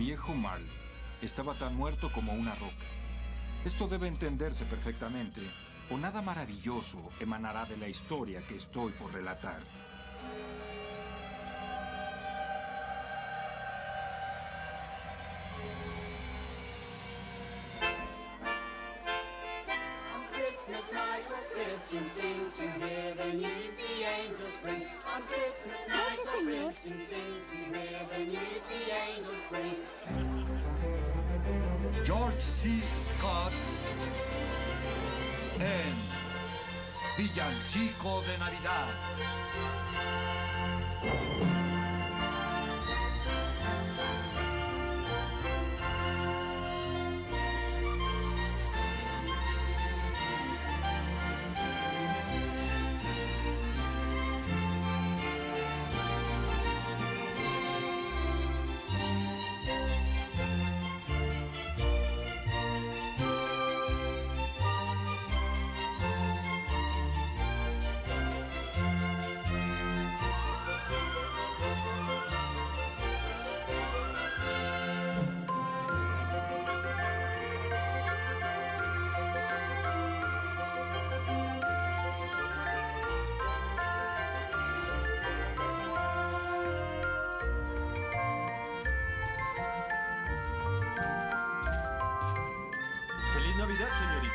Viejo mal estaba tan muerto como una roca. Esto debe entenderse perfectamente, o nada maravilloso emanará de la historia que estoy por relatar. C. Scott en Villancico de Navidad. Señorita!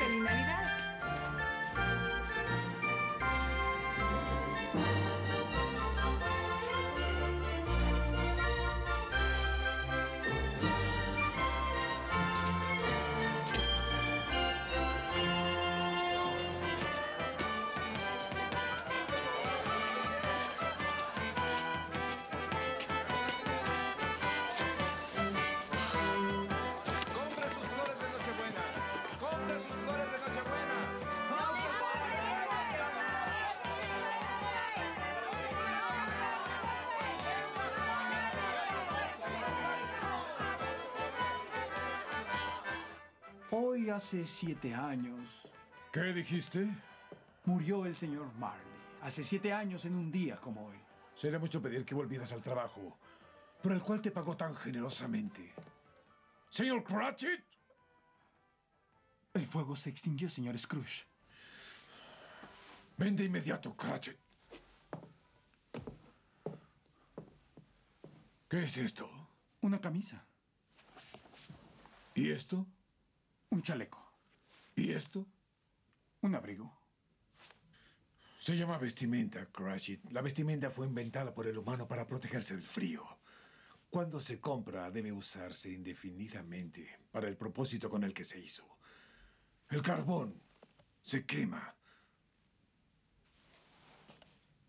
Hoy hace siete años ¿Qué dijiste? murió el señor Marley. Hace siete años en un día como hoy. Será mucho pedir que volvieras al trabajo, por el cual te pagó tan generosamente. Señor Cratchit, El fuego se extinguió, señor Scrooge. ven de inmediato, Cratchit. ¿Qué es esto? Una camisa, ¿Y esto? Un chaleco, ¿Y esto? un abrigo. Se llama vestimenta, Cratchit. La vestimenta fue inventada por el humano para protegerse del frío. Cuando se compra, debe usarse indefinidamente para el propósito con el que se hizo. El carbón se quema.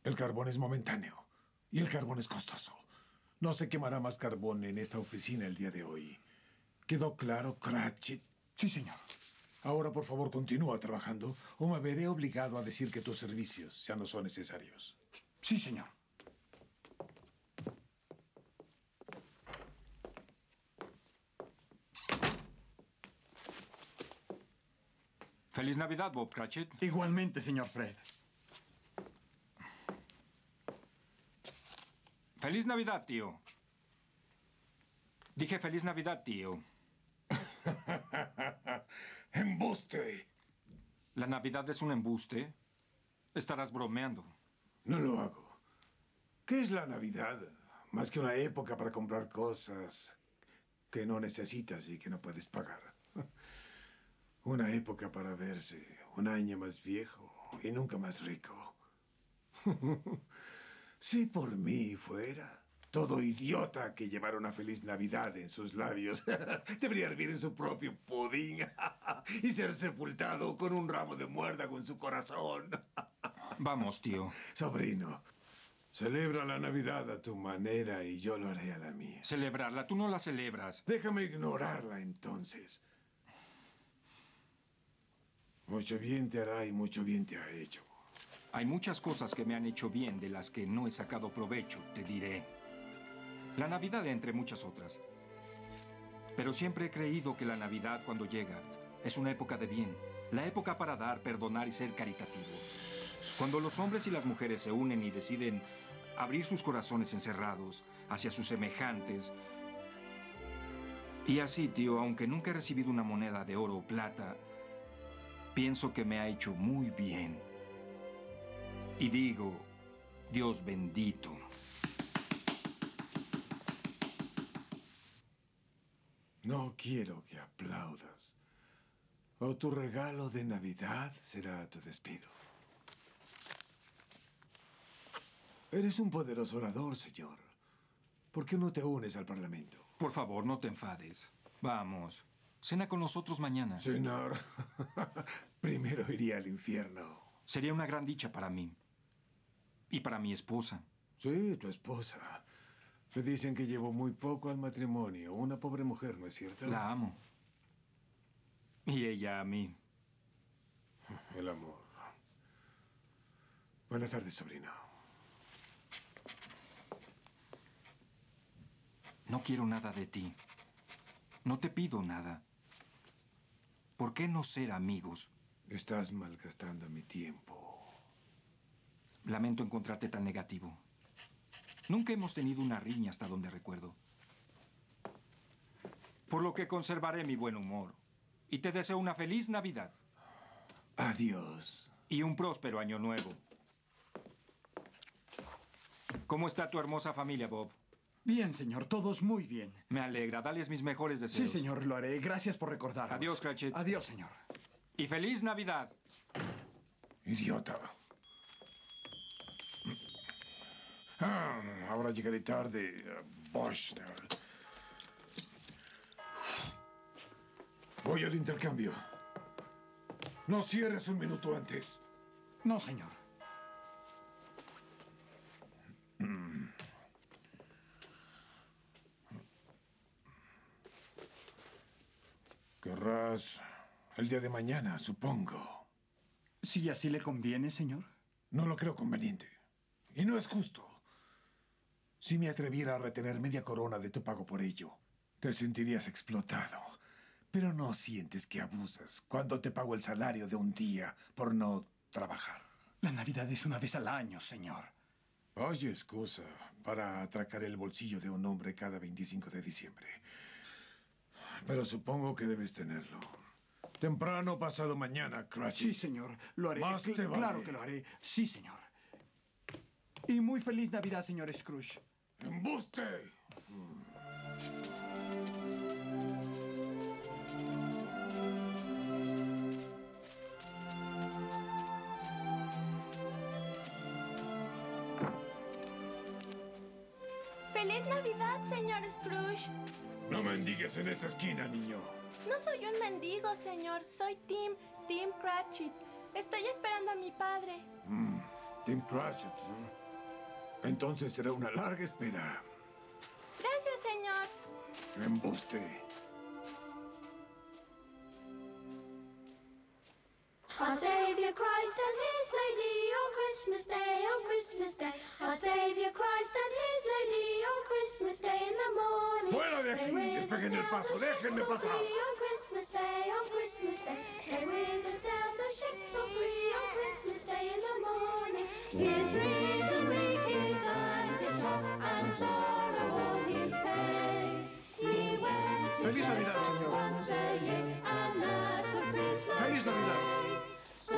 El carbón es momentáneo y el carbón es costoso. No se quemará más carbón en esta oficina el día de hoy. ¿Quedó claro, Cratchit? Sí, señor. Ahora, por favor, continúa trabajando o me veré obligado a decir que tus servicios ya no son necesarios. Sí, señor. ¡Feliz Navidad, Bob Cratchit! Igualmente, señor Fred. ¡Feliz Navidad, tío! Dije feliz Navidad, tío. ¡Embuste! ¿La Navidad es un embuste? Estarás bromeando. No lo hago. ¿Qué es la Navidad? Más que una época para comprar cosas que no necesitas y que no puedes pagar. Una época para verse un año más viejo y nunca más rico. Si por mí fuera, todo idiota que llevara una feliz Navidad en sus labios debería hervir en su propio pudín y ser sepultado con un ramo de muérdago en su corazón. Vamos, tío. Sobrino, celebra la Navidad a tu manera y yo lo haré a la mía. Celebrarla. Tú no la celebras. Déjame ignorarla entonces. Mucho bien te hará y mucho bien te ha hecho. Hay muchas cosas que me han hecho bien de las que no he sacado provecho, te diré. La Navidad entre muchas otras. Pero siempre he creído que la Navidad cuando llega es una época de bien, la época para dar, perdonar y ser caritativo. Cuando los hombres y las mujeres se unen y deciden abrir sus corazones encerrados hacia sus semejantes, Y así, tío, aunque nunca he recibido una moneda de oro o plata, pienso que me ha hecho muy bien. Y digo, Dios bendito. No quiero que aplaudas. O tu regalo de Navidad será tu despido. Eres un poderoso orador, señor. ¿Por qué no te unes al Parlamento? Por favor, no te enfades. Vamos. Cena con nosotros mañana. Señor, primero iría al infierno. Sería una gran dicha para mí. Y para mi esposa. Sí, tu esposa. Me dicen que llevo muy poco al matrimonio. Una pobre mujer, ¿no es cierto? La amo. Y ella a mí. El amor. Buenas tardes, sobrino. No quiero nada de ti. No te pido nada. ¿Por qué no ser amigos? Estás malgastando mi tiempo. Lamento encontrarte tan negativo. Nunca hemos tenido una riña hasta donde recuerdo. Por lo que conservaré mi buen humor. Y te deseo una feliz Navidad Adiós. y un próspero año nuevo. ¿Cómo está tu hermosa familia, Bob? Bien, señor, todos muy bien. Me alegra. Dales mis mejores Sí, deseos. señor, lo haré. Gracias por recordarnos. Adiós, Cratchit. Adiós, señor. Y feliz Navidad. Idiota. Ah, ahora llegaré tarde. eh, Boschner. Voy al intercambio. No cierres un minuto antes. No, señor. Querrás el día de mañana, supongo. Si así le conviene, señor. No lo creo conveniente. Y no es justo. Si me atreviera a retener media corona de tu pago por ello, te sentirías explotado. Pero no sientes que abusas cuando te pago el salario de un día por no trabajar. La Navidad es una vez al año, señor. Oye, excusa para atracar el bolsillo de un hombre cada 25 de diciembre. Pero supongo que debes tenerlo. Temprano pasado mañana, Cratchit. Sí, señor. Lo haré. Más te vale. Claro que lo haré. Sí, señor. Y muy feliz Navidad, señor Scrooge. ¡Embuste! ¡Feliz Navidad, señor Scrooge! No mendigues en esta esquina, niño. No soy un mendigo, señor. Soy Tim, Tim Cratchit. Estoy esperando a mi padre. Tim Cratchit. ¿eh? Entonces será una larga espera. Gracias, señor. Embuste. Our Savior Christ and His Lady on Christmas Day, on Christmas Day. Our Savior Christ and His Lady on Christmas Day in the morning. ¡Fuera de aquí! They with ¡Despejen us el paso! ¡Déjenme pasar! free On Christmas Day, on Christmas Day. They with us sail the ships so free on Christmas Day in the morning. His reason Feliz Navidad, church señor. once a year, and that was Christmas Feliz Navidad. Day. So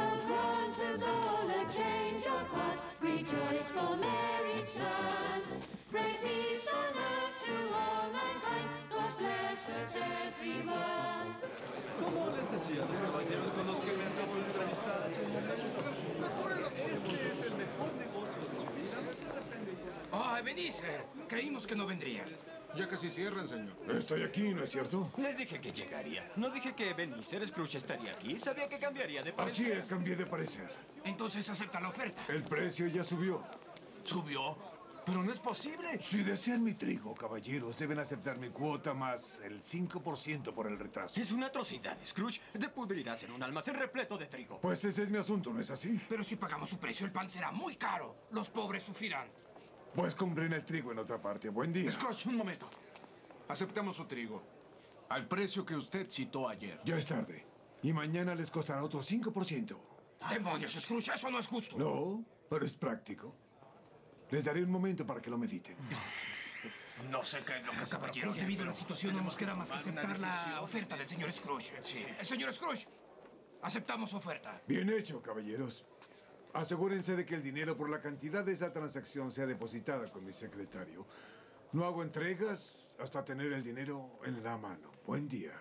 Ebenezer! Creímos que no vendrías. Ya casi cierran, señor. Estoy aquí, ¿no es cierto? Les dije que llegaría. No dije que Ebenezer Scrooge estaría aquí. Sabía que cambiaría de Así parecer. es, cambié de parecer. Entonces acepta la oferta. El precio ya subió. ¿Subió? Pero no es posible. Si desean mi trigo, caballeros, deben aceptar mi cuota más el 5% por el retraso. Es una atrocidad, Scrooge. Te pudrirás en un almacén repleto de trigo. Pues ese es mi asunto, ¿no es así? Pero si pagamos su precio, el pan será muy caro. Los pobres sufrirán. Pues compren el trigo en otra parte. Buen día. Scrooge, un momento. Aceptamos su trigo. Al precio que usted citó ayer. Ya es tarde. Y mañana les costará otro 5%. Demonios, Scrooge, eso no es justo. No, pero es práctico. Les daré un momento para que lo mediten. No sé qué es lo que se Caballeros, debido a la situación no nos queda más que aceptar la oferta del señor Scrooge. Eh, Señor Scrooge, aceptamos su oferta. Bien hecho, caballeros. Asegúrense de que el dinero por la cantidad de esa transacción sea depositada con mi secretario. No hago entregas hasta tener el dinero en la mano. Buen día.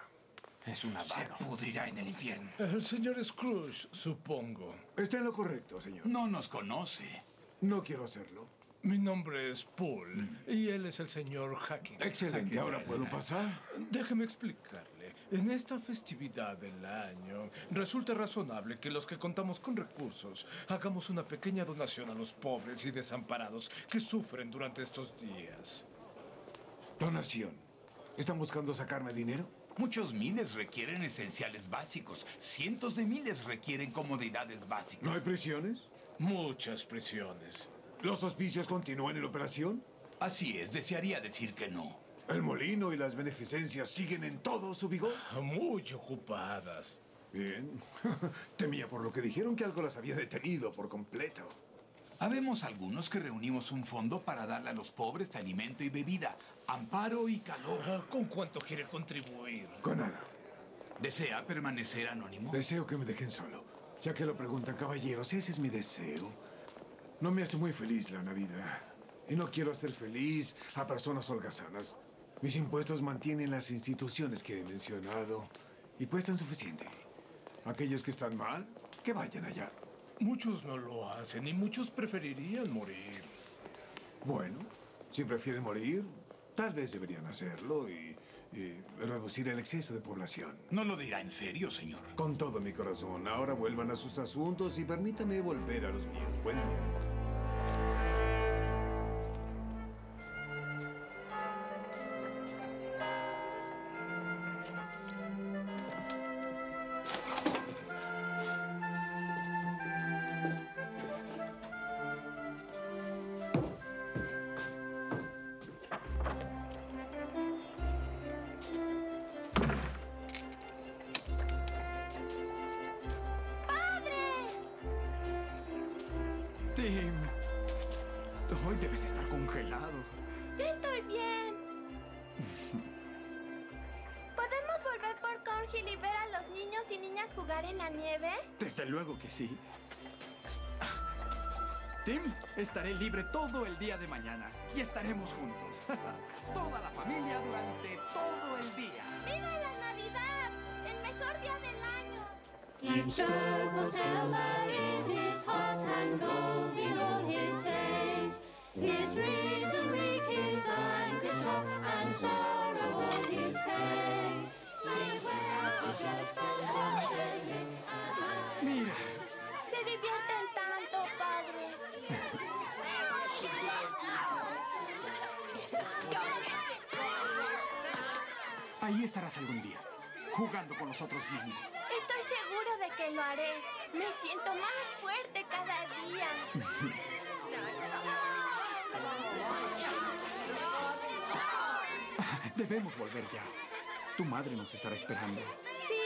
Es una Se pudrirá en el infierno. El señor Scrooge, supongo. Está en lo correcto, señor. No nos conoce. No quiero hacerlo. Mi nombre es Paul y él es el señor Hacking. Excelente. ¿Ahora puedo pasar? Déjeme explicarle. En esta festividad del año, resulta razonable que los que contamos con recursos hagamos una pequeña donación a los pobres y desamparados que sufren durante estos días. Donación. ¿Están buscando sacarme dinero? Muchos miles requieren esenciales básicos. Cientos de miles requieren comodidades básicas. ¿No hay prisiones? Muchas prisiones. ¿Los hospicios continúan en operación? Así es, desearía decir que no. ¿El molino y las beneficencias siguen en todo su vigor? Muy ocupadas. Bien. Temía por lo que dijeron que algo las había detenido por completo. Habemos algunos que reunimos un fondo para darle a los pobres alimento y bebida, amparo y calor. Ah, ¿Con cuánto quiere contribuir? Con nada. ¿Desea permanecer anónimo? Deseo que me dejen solo. Ya que lo preguntan, caballeros, ese es mi deseo. No me hace muy feliz la Navidad. Y no quiero hacer feliz a personas holgazanas. Mis impuestos mantienen las instituciones que he mencionado y cuestan suficiente. Aquellos que están mal, que vayan allá. Muchos no lo hacen y muchos preferirían morir. Bueno, si prefieren morir, tal vez deberían hacerlo y, y reducir el exceso de población. No lo dirá en serio, señor. Con todo mi corazón, ahora vuelvan a sus asuntos y permítame volver a los míos. Buen día. Tim, hoy debes estar congelado. Ya estoy bien. ¿Podemos volver por Cornhill y ver a los niños y niñas jugar en la nieve? Desde luego que sí. Tim, estaré libre todo el día de mañana y estaremos juntos. Toda la familia durante todo el día. ¡Viva la Navidad! ¡El mejor día del año! He strove silver in his heart and gold in all his days. His reason weak, his anger sharp, and sorrow all his pain. Mira, Se divierten tanto, padre. ahí estarás algún día, jugando con los otros niños. Que lo haré. Me siento más fuerte cada día. Debemos volver ya. Tu madre nos estará esperando. Sí,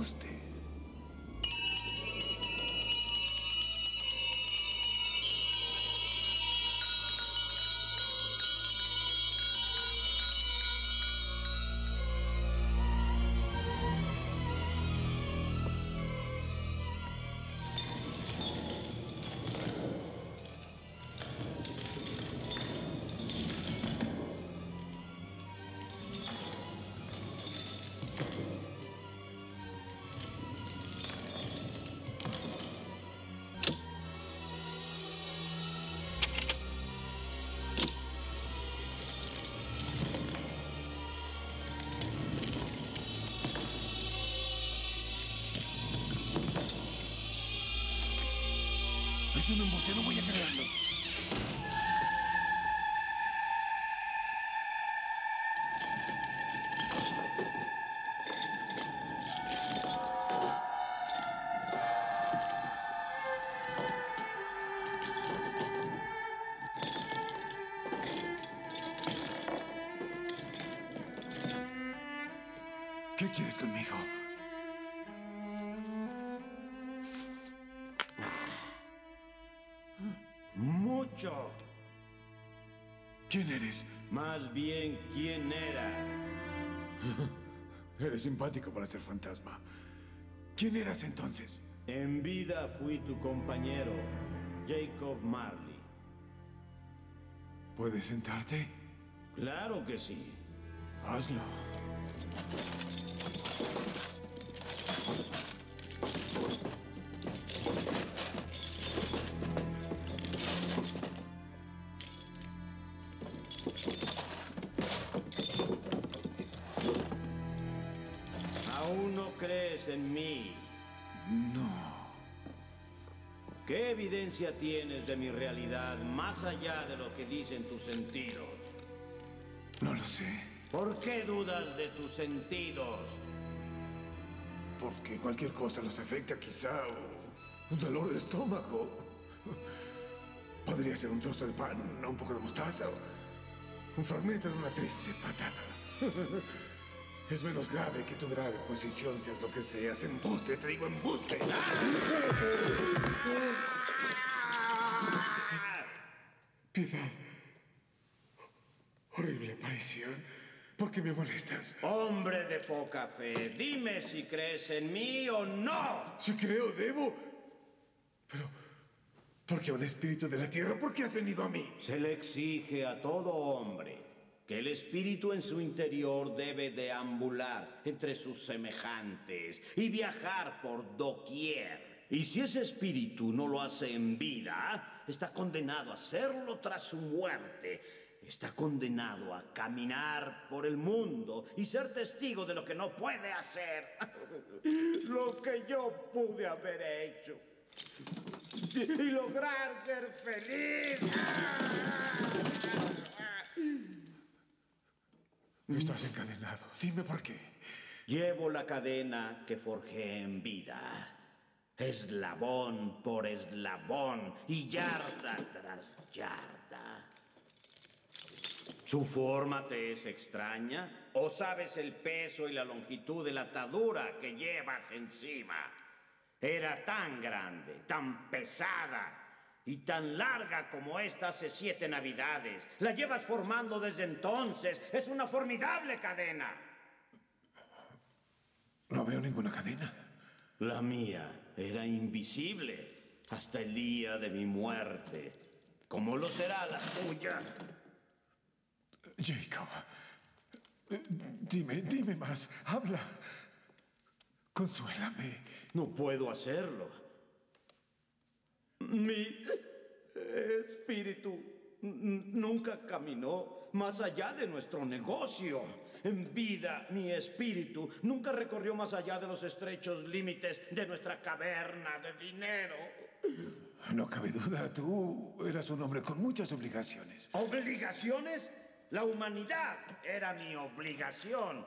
embuste. ¿Qué quieres conmigo? Mucho. ¿Quién eres? Más bien, ¿quién era? Eres simpático para ser fantasma. ¿Quién eras entonces? En vida fui tu compañero, Jacob Marley. ¿Puedes sentarte? Claro que sí. Hazlo. ¿Aún no crees en mí? No. ¿Qué evidencia tienes de mi realidad más allá de lo que dicen tus sentidos? No lo sé. ¿Por qué dudas de tus sentidos? Porque cualquier cosa los afecta, quizá. un dolor de estómago. Podría ser un trozo de pan, un poco de mostaza. o un fragmento de una triste patata. Es menos grave que tu grave posición, seas lo que seas. Embuste, te digo embuste. Piedad. Horrible aparición. ¿Por qué me molestas? Hombre de poca fe, dime si crees en mí o no. Si creo, debo. Pero, ¿por qué un espíritu de la tierra? ¿Por qué has venido a mí? Se le exige a todo hombre que el espíritu en su interior debe deambular entre sus semejantes y viajar por doquier. Y si ese espíritu no lo hace en vida, está condenado a hacerlo tras su muerte. Está condenado a caminar por el mundo y ser testigo de lo que no puede hacer. lo que yo pude haber hecho. Y lograr ser feliz. Estás encadenado. Dime por qué. Llevo la cadena que forjé en vida. Eslabón por eslabón y yarda tras yarda. ¿Su forma te es extraña? ¿O sabes el peso y la longitud de la atadura que llevas encima? Era tan grande, tan pesada y tan larga como esta hace siete navidades. La llevas formando desde entonces. Es una formidable cadena. No veo ninguna cadena. La mía era invisible hasta el día de mi muerte. ¿Cómo lo será la tuya? Jacob, dime, dime más. Habla. Consuélame. No puedo hacerlo. Mi espíritu nunca caminó más allá de nuestro negocio. En vida, mi espíritu nunca recorrió más allá de los estrechos límites de nuestra caverna de dinero. No cabe duda, tú eras un hombre con muchas obligaciones. ¿Obligaciones? La humanidad era mi obligación.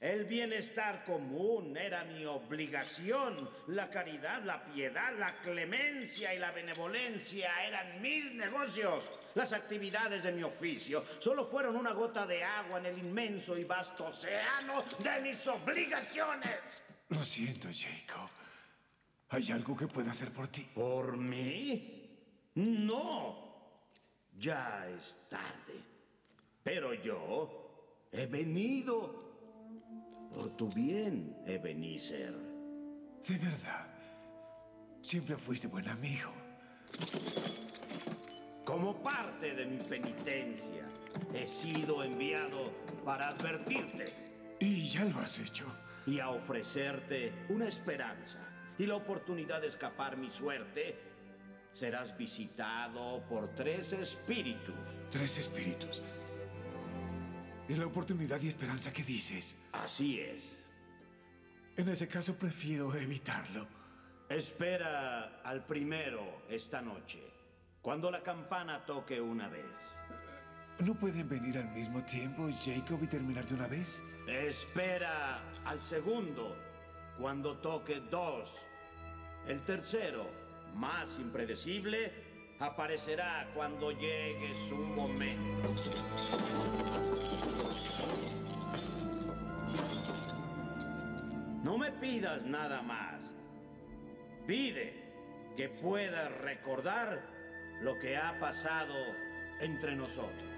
El bienestar común era mi obligación. La caridad, la piedad, la clemencia y la benevolencia eran mis negocios. Las actividades de mi oficio solo fueron una gota de agua en el inmenso y vasto océano de mis obligaciones. Lo siento, Jacob. ¿Hay algo que pueda hacer por ti? ¿Por mí? No. Ya es tarde. Pero yo he venido por tu bien, Ebenezer. De verdad. Siempre fuiste buen amigo. Como parte de mi penitencia, he sido enviado para advertirte. Y ya lo has hecho. Y a ofrecerte una esperanza y la oportunidad de escapar mi suerte. Serás visitado por tres espíritus. Tres espíritus. ¿Y la oportunidad y esperanza que dices? Así es. En ese caso prefiero evitarlo. Espera al primero esta noche, cuando la campana toque una vez. ¿No pueden venir al mismo tiempo, Jacob, y terminar de una vez? Espera al segundo, cuando toque dos. El tercero, más impredecible, aparecerá cuando llegue su momento. No me pidas nada más. Pide que puedas recordar lo que ha pasado entre nosotros.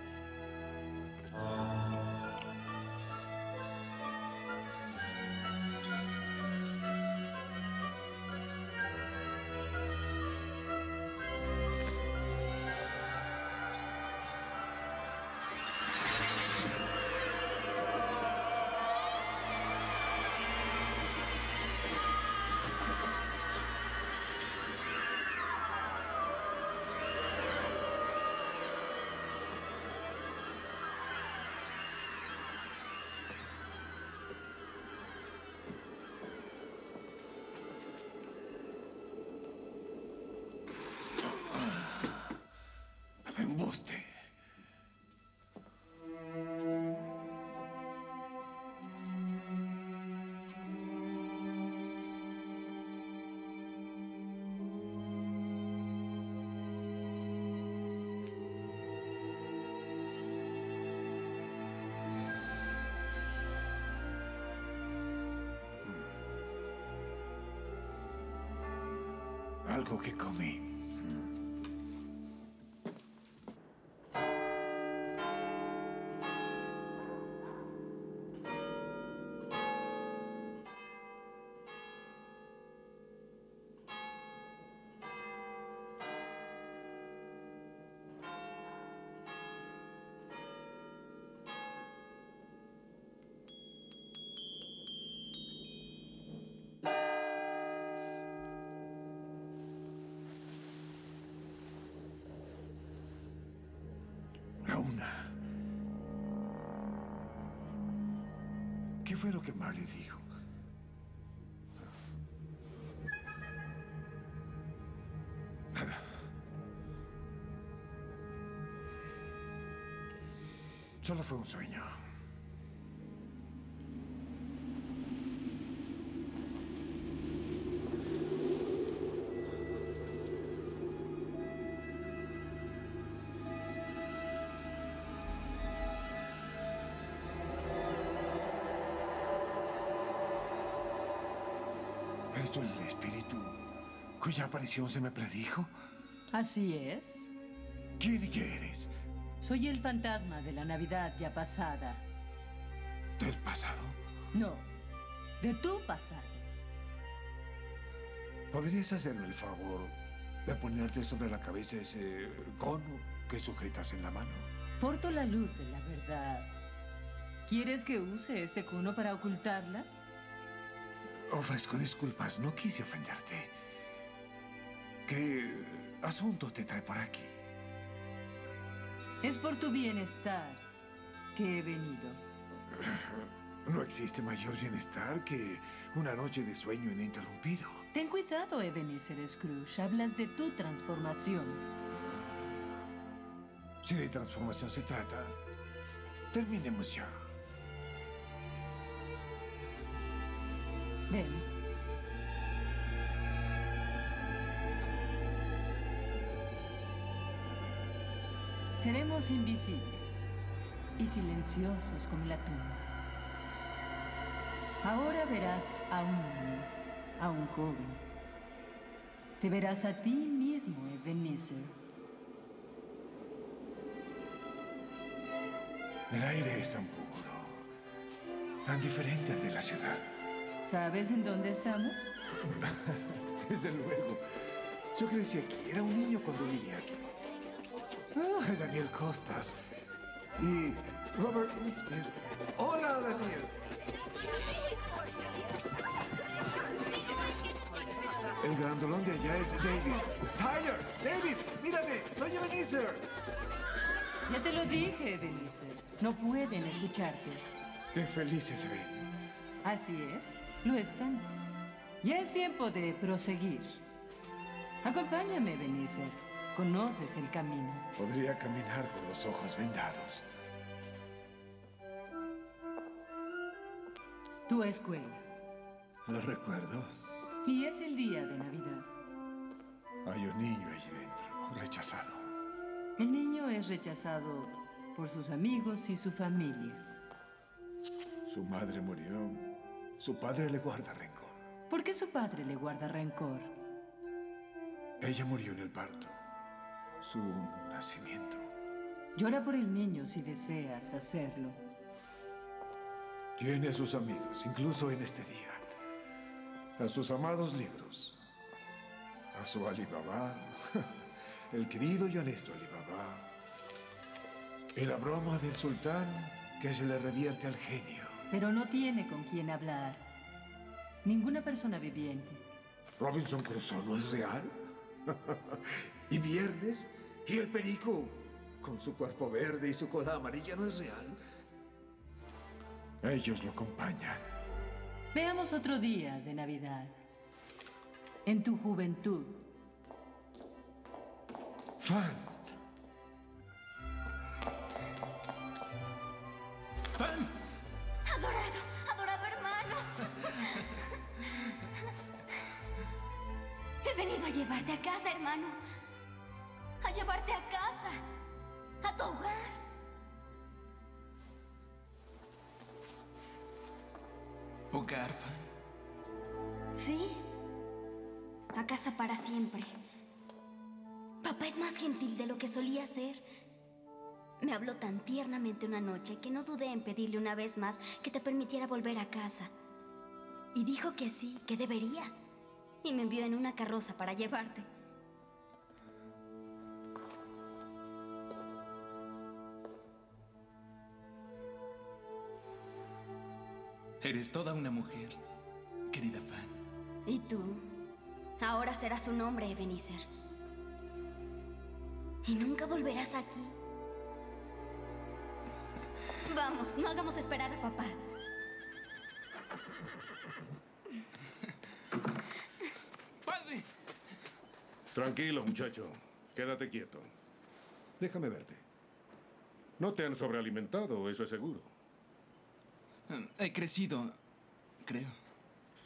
Algo que comí. Fue lo que Marley dijo? Nada. Solo fue un sueño. Cuya aparición se me predijo? Así es. ¿Quién y qué eres? Soy el fantasma de la Navidad ya pasada. ¿Del pasado? No, de tu pasado. ¿Podrías hacerme el favor de ponerte sobre la cabeza ese cono que sujetas en la mano? Porto la luz de la verdad. ¿Quieres que use este cono para ocultarla? Ofrezco disculpas, no quise ofenderte. ¿Qué asunto te trae por aquí? Es por tu bienestar que he venido. No existe mayor bienestar que una noche de sueño ininterrumpido. Ten cuidado, Ebenezer Scrooge. Hablas de tu transformación. Si de transformación se trata, terminemos ya. Ven. Seremos invisibles y silenciosos como la tumba. Ahora verás a un niño, a un joven. Te verás a ti mismo, Ebenezer. El aire es tan puro, tan diferente al de la ciudad. ¿Sabes en dónde estamos? Desde luego. Yo crecí aquí, era un niño cuando vine aquí. Ah, Daniel Costas. Y Robert Estes. Hola, Daniel. El grandolón de allá es David. Tyler, David, mírame, soy Ebenezer. Ya te lo dije, Ebenezer. No pueden escucharte. Qué felices se ven. Así es, lo están. Ya es tiempo de proseguir. Acompáñame, Ebenezer. Conoces el camino. Podría caminar con los ojos vendados. Tu escuela. Lo recuerdo. Y es el día de Navidad. Hay un niño allí dentro, rechazado. El niño es rechazado por sus amigos y su familia. Su madre murió. Su padre le guarda rencor. ¿Por qué su padre le guarda rencor? Ella murió en el parto. Su nacimiento. Llora por el niño si deseas hacerlo. Tiene a sus amigos, incluso en este día. A sus amados libros. A su Alibaba. El querido y honesto Alibaba. Y la broma del sultán que se le revierte al genio. Pero no tiene con quién hablar. Ninguna persona viviente. ¿Robinson Crusoe no es real? ¿Y Viernes? ¿Y el perico? Con su cuerpo verde y su cola amarilla no es real. Ellos lo acompañan. Veamos otro día de Navidad. En tu juventud. Fan. ¡Fan! Adorado, adorado hermano. He venido a llevarte a casa, hermano. A llevarte a casa. A tu hogar. ¿Hogar, Fan? Sí. A casa para siempre. Papá es más gentil de lo que solía ser. Me habló tan tiernamente una noche que no dudé en pedirle una vez más que te permitiera volver a casa. Y dijo que sí, que deberías. Y me envió en una carroza para llevarte. Eres toda una mujer, querida Fan. ¿Y tú? Ahora serás un hombre, Ebenezer. Y nunca volverás aquí. Vamos, no hagamos esperar a papá. ¡Padre! Tranquilo, muchacho. Quédate quieto. Déjame verte. No te han sobrealimentado, eso es seguro. He crecido, creo.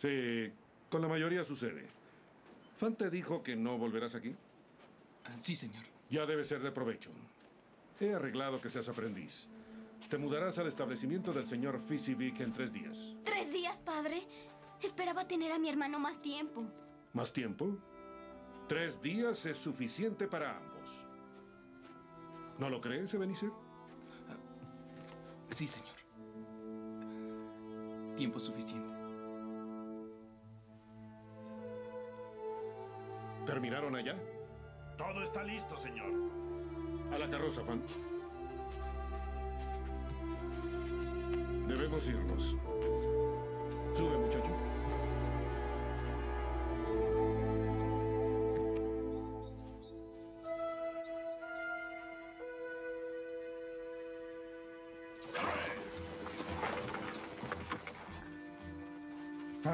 Sí, con la mayoría sucede. ¿Fan te dijo que no volverás aquí? Sí, señor. Ya debe ser de provecho. He arreglado que seas aprendiz. Te mudarás al establecimiento del señor Fisivic en tres días. ¿Tres días, padre? Esperaba tener a mi hermano más tiempo. ¿Más tiempo? Tres días es suficiente para ambos. ¿No lo crees, Ebenezer? Sí, señor. Tiempo suficiente. ¿Terminaron allá? Todo está listo, señor. A la carroza, Fan. Debemos irnos. Sube, muchacho.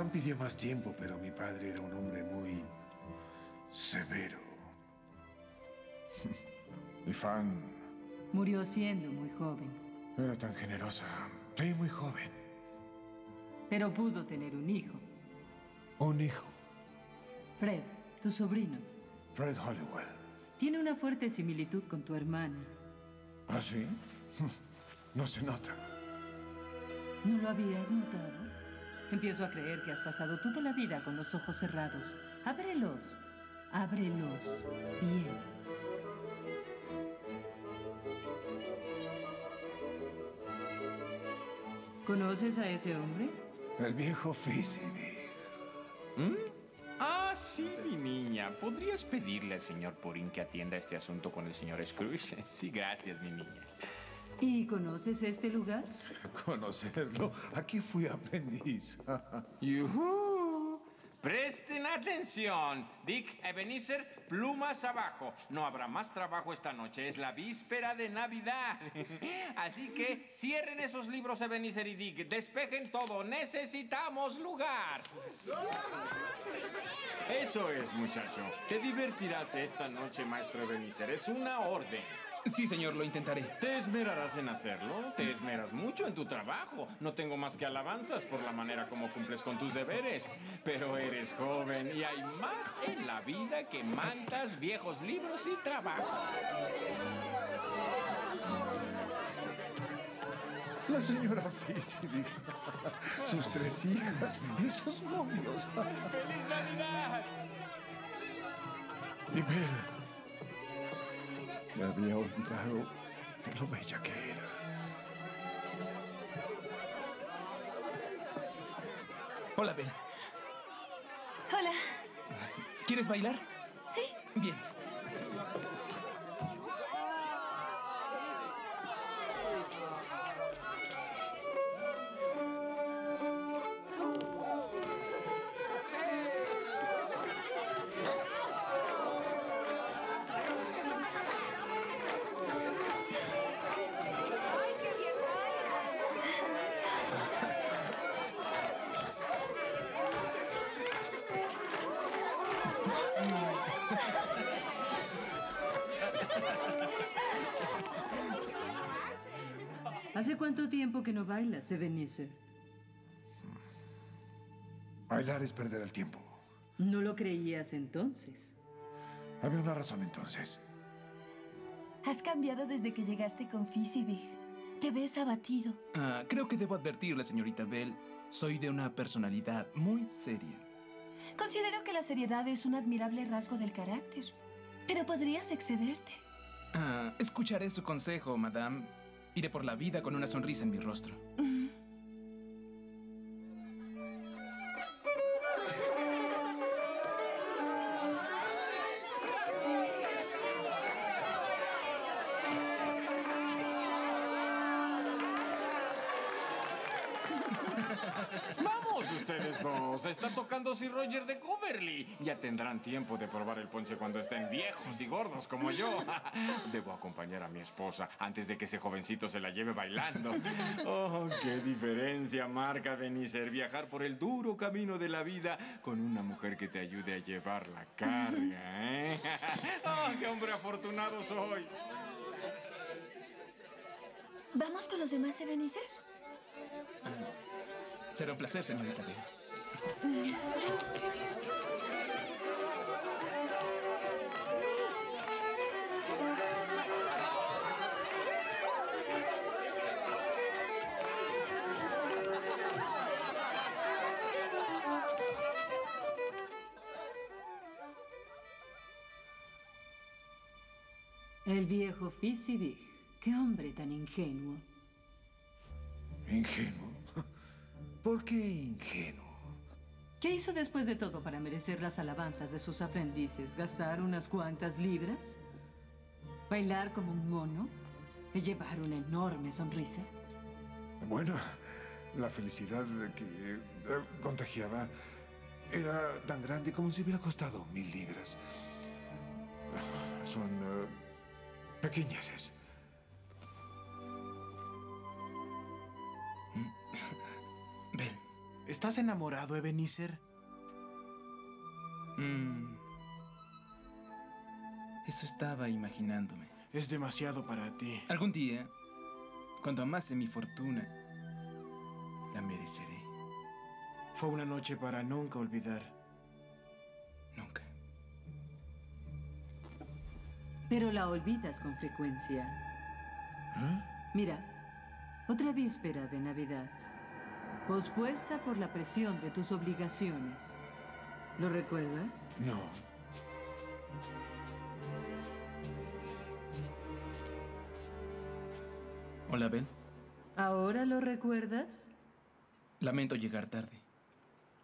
Pan pidió más tiempo, pero mi padre era un hombre muy severo. Y Fan Murió siendo muy joven, era tan generosa. Sí, muy joven. pero pudo tener un hijo. Un hijo, Fred, tu sobrino, Fred Hollowell. tiene una fuerte similitud con tu hermana. ¿Ah, sí? No se nota. ¿No lo habías notado? Empiezo a creer que has pasado toda la vida con los ojos cerrados. Ábrelos. Ábrelos. Bien. ¿Conoces a ese hombre? El viejo Fizzy. ¿Mm? Ah, sí, mi niña. ¿Podrías pedirle al señor Purin que atienda este asunto con el señor Scrooge? Sí, gracias, mi niña. ¿Y conoces este lugar? Conocerlo. Aquí fui aprendiz. ¡Yujú! Presten atención. Dick, Ebenezer, plumas abajo. No habrá más trabajo esta noche. Es la víspera de Navidad. Así que cierren esos libros, Ebenezer y Dick. Despejen todo. Necesitamos lugar. Eso es, muchacho. Te divertirás esta noche, maestro Ebenezer. Es una orden. Sí, señor, lo intentaré. ¿Te esmerarás en hacerlo? Te esmeras mucho en tu trabajo. No tengo más que alabanzas por la manera como cumples con tus deberes. Pero eres joven y hay más en la vida que mantas, viejos libros y trabajo. La señora Fizzy. Sus tres hijas y sus novios. ¡Feliz Navidad! Y. Me había olvidado de lo bella que era. Hola, Ben. Hola. ¿Quieres bailar? Sí. Bien. No bailas, Ebenezer? Bailar es perder el tiempo. ¿No lo creías entonces? Había una razón entonces. Has cambiado desde que llegaste con Fizzybig. Te ves abatido. Ah, creo que debo advertirle, señorita Bell. Soy de una personalidad muy seria. Considero que la seriedad es un admirable rasgo del carácter. Pero podrías excederte. Ah, escucharé su consejo, madame. Iré por la vida con una sonrisa en mi rostro. dos! Está tocando Sir Roger de Coverly. Ya tendrán tiempo de probar el ponche cuando estén viejos y gordos como yo. Debo acompañar a mi esposa antes de que ese jovencito se la lleve bailando. ¡Oh, qué diferencia marca Benicer viajar por el duro camino de la vida con una mujer que te ayude a llevar la carga, ¿eh? ¡Oh, qué hombre afortunado soy! ¿Vamos con los demás Ebenezer? Será un placer, señorita Bell. El viejo Fizzybig. Qué hombre tan ingenuo. ¿Ingenuo? ¿Por qué ingenuo? ¿Qué hizo después de todo para merecer las alabanzas de sus aprendices? ¿Gastar unas cuantas libras? ¿Bailar como un mono? ¿Y llevar una enorme sonrisa? Bueno, la felicidad que eh, contagiaba era tan grande como si hubiera costado mil libras. Son eh, pequeñeces. Bell. ¿Estás enamorado, Ebenezer? Mm. Eso estaba imaginándome. Es demasiado para ti. Algún día, cuando amase mi fortuna, la mereceré. Fue una noche para nunca olvidar. Nunca. Pero la olvidas con frecuencia. ¿Eh? Mira, otra víspera de Navidad. Pospuesta por la presión de tus obligaciones. ¿Lo recuerdas? No. Hola, Ben. ¿Ahora lo recuerdas? Lamento llegar tarde.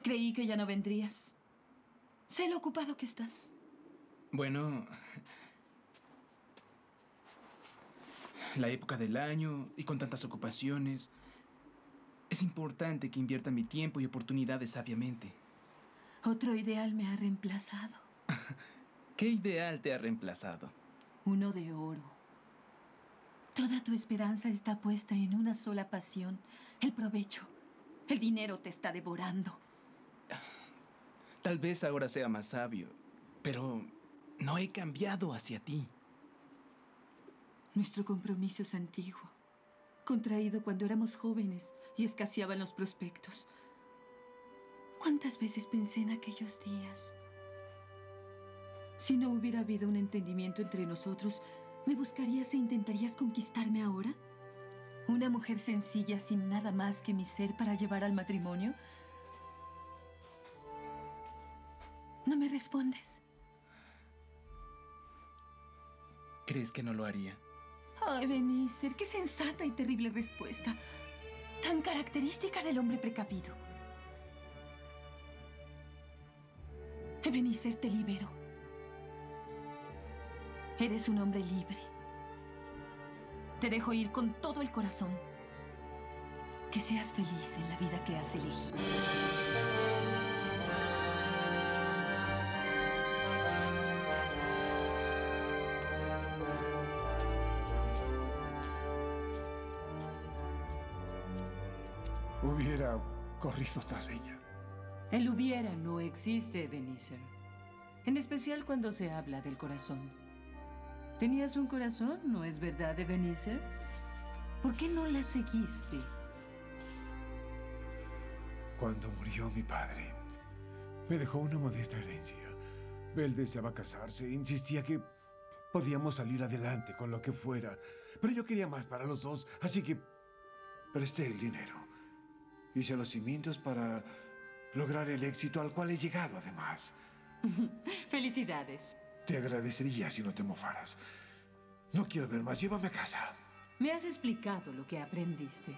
Creí que ya no vendrías. Sé lo ocupado que estás. Bueno, la época del año y con tantas ocupaciones, es importante que invierta mi tiempo y oportunidades sabiamente. Otro ideal me ha reemplazado. ¿Qué ideal te ha reemplazado? Uno de oro. Toda tu esperanza está puesta en una sola pasión, el provecho. El dinero te está devorando. Tal vez ahora sea más sabio, pero no he cambiado hacia ti. Nuestro compromiso es antiguo, contraído cuando éramos jóvenes y escaseaban los prospectos. ¿Cuántas veces pensé en aquellos días? Si no hubiera habido un entendimiento entre nosotros, ¿me buscarías e intentarías conquistarme ahora? ¿Una mujer sencilla sin nada más que mi ser para llevar al matrimonio? ¿No me respondes? ¿Crees que no lo haría? Ay, Benícer, qué sensata y terrible respuesta. Tan característica del hombre precavido. Ebenezer, te libero. Eres un hombre libre. Te dejo ir con todo el corazón. Que seas feliz en la vida que has elegido. Hubiera corrido tras ella. El hubiera no existe, Ebenezer. En especial cuando se habla del corazón. ¿Tenías un corazón, no es verdad, Ebenezer? ¿Por qué no la seguiste? Cuando murió mi padre, me dejó una modesta herencia. Bel deseaba casarse, insistía que podíamos salir adelante con lo que fuera. Pero yo quería más para los dos, así que presté el dinero. Hice los cimientos para lograr el éxito al cual he llegado, además. Felicidades. Te agradecería si no te mofaras. No quiero ver más. Llévame a casa. Me has explicado lo que aprendiste.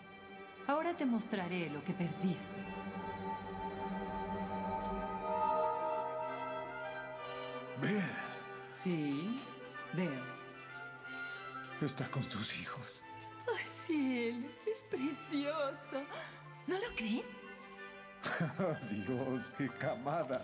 Ahora te mostraré lo que perdiste. Ve. Sí, veo. Está con sus hijos. Oh, sí, él es precioso. ¿No lo creen? Dios, qué camada.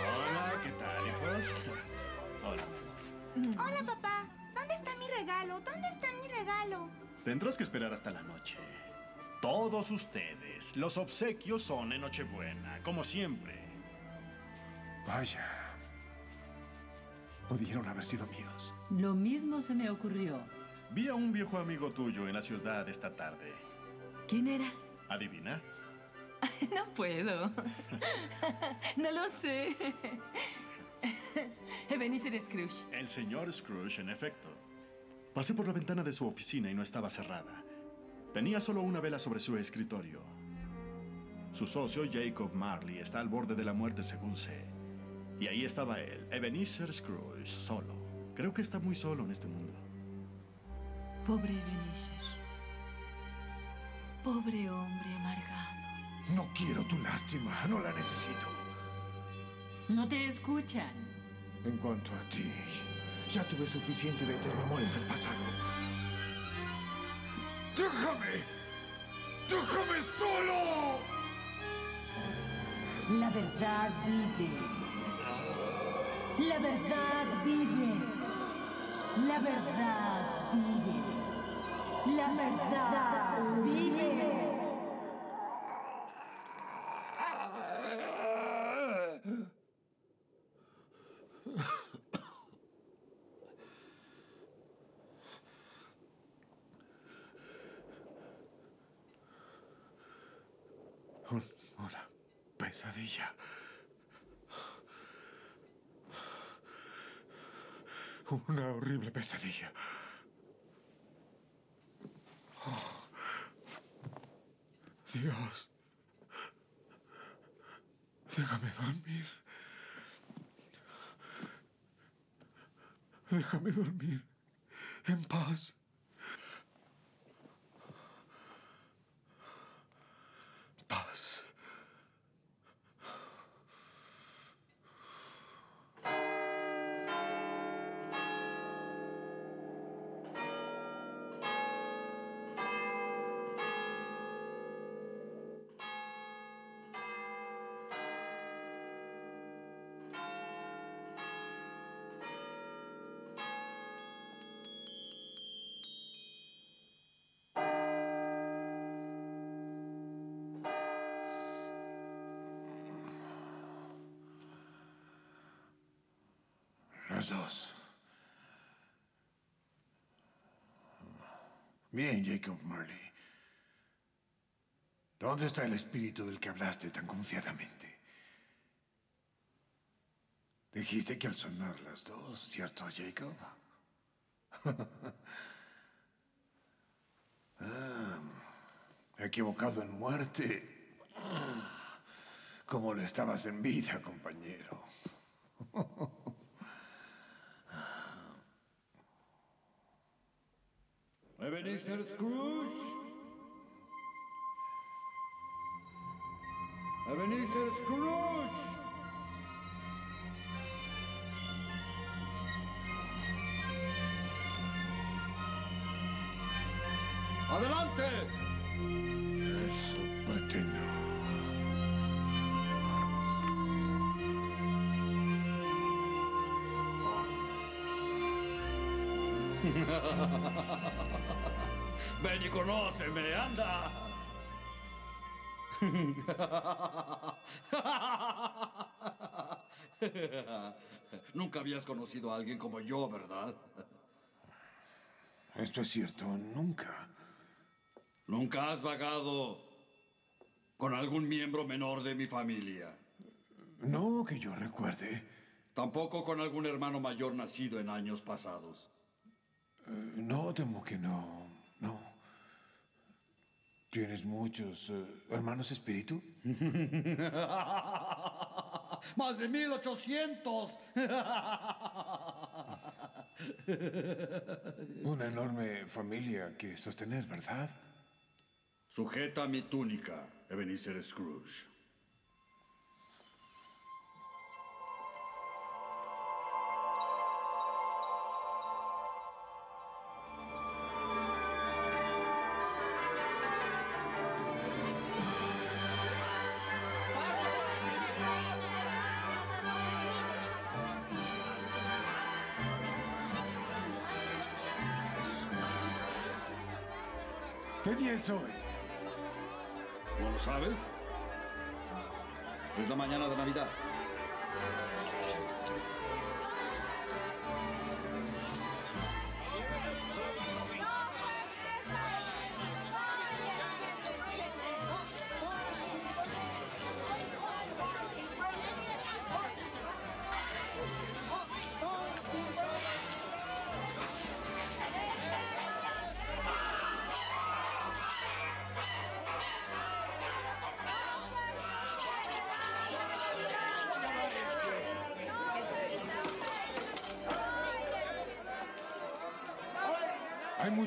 Hola, ¿qué tal, hijos? Hola. Hola, papá. ¿Dónde está mi regalo? ¿Dónde está mi regalo? Tendrás que esperar hasta la noche. Todos ustedes, los obsequios son en Nochebuena, como siempre. Vaya. Pudieron haber sido míos. Lo mismo se me ocurrió. Vi a un viejo amigo tuyo en la ciudad esta tarde. ¿Quién era? ¿Adivina? No puedo. No lo sé. Ebenezer Scrooge. El señor Scrooge, en efecto. Pasé por la ventana de su oficina y no estaba cerrada. Tenía solo una vela sobre su escritorio. Su socio, Jacob Marley, está al borde de la muerte, según sé. Y ahí estaba él, Ebenezer Scrooge, solo. Creo que está muy solo en este mundo. Pobre Ebenezer. Pobre hombre amargado. No quiero tu lástima. No la necesito. No te escuchan. En cuanto a ti, ya tuve suficiente de tus memorias del pasado. ¡Déjame! ¡Déjame solo! La verdad vive. La verdad vive. La verdad vive. La verdad vive. Un- una pesadilla. Una horrible pesadilla. Oh. Dios. Déjame dormir. Déjame dormir en paz. Bien, Jacob Marley. ¿Dónde está el espíritu del que hablaste tan confiadamente? Dijiste que al sonar las dos, ¿cierto, Jacob? Ah, equivocado en muerte. Como lo estabas en vida, compañero. Ebenezer Scrooge. Ebenezer Scrooge. ¡Adelante! Eso paterno. Ven y conóceme, anda. Nunca habías conocido a alguien como yo, ¿verdad? Esto es cierto, nunca. ¿Nunca has vagado con algún miembro menor de mi familia? No que yo recuerde. Tampoco con algún hermano mayor nacido en años pasados. Eh, no, temo que no. No. ¿Tienes muchos eh, hermanos espíritu? ¡Más de 1800! Una enorme familia que sostener, ¿verdad? Sujeta mi túnica, Ebenezer Scrooge. ¿No lo sabes? Es la mañana de Navidad.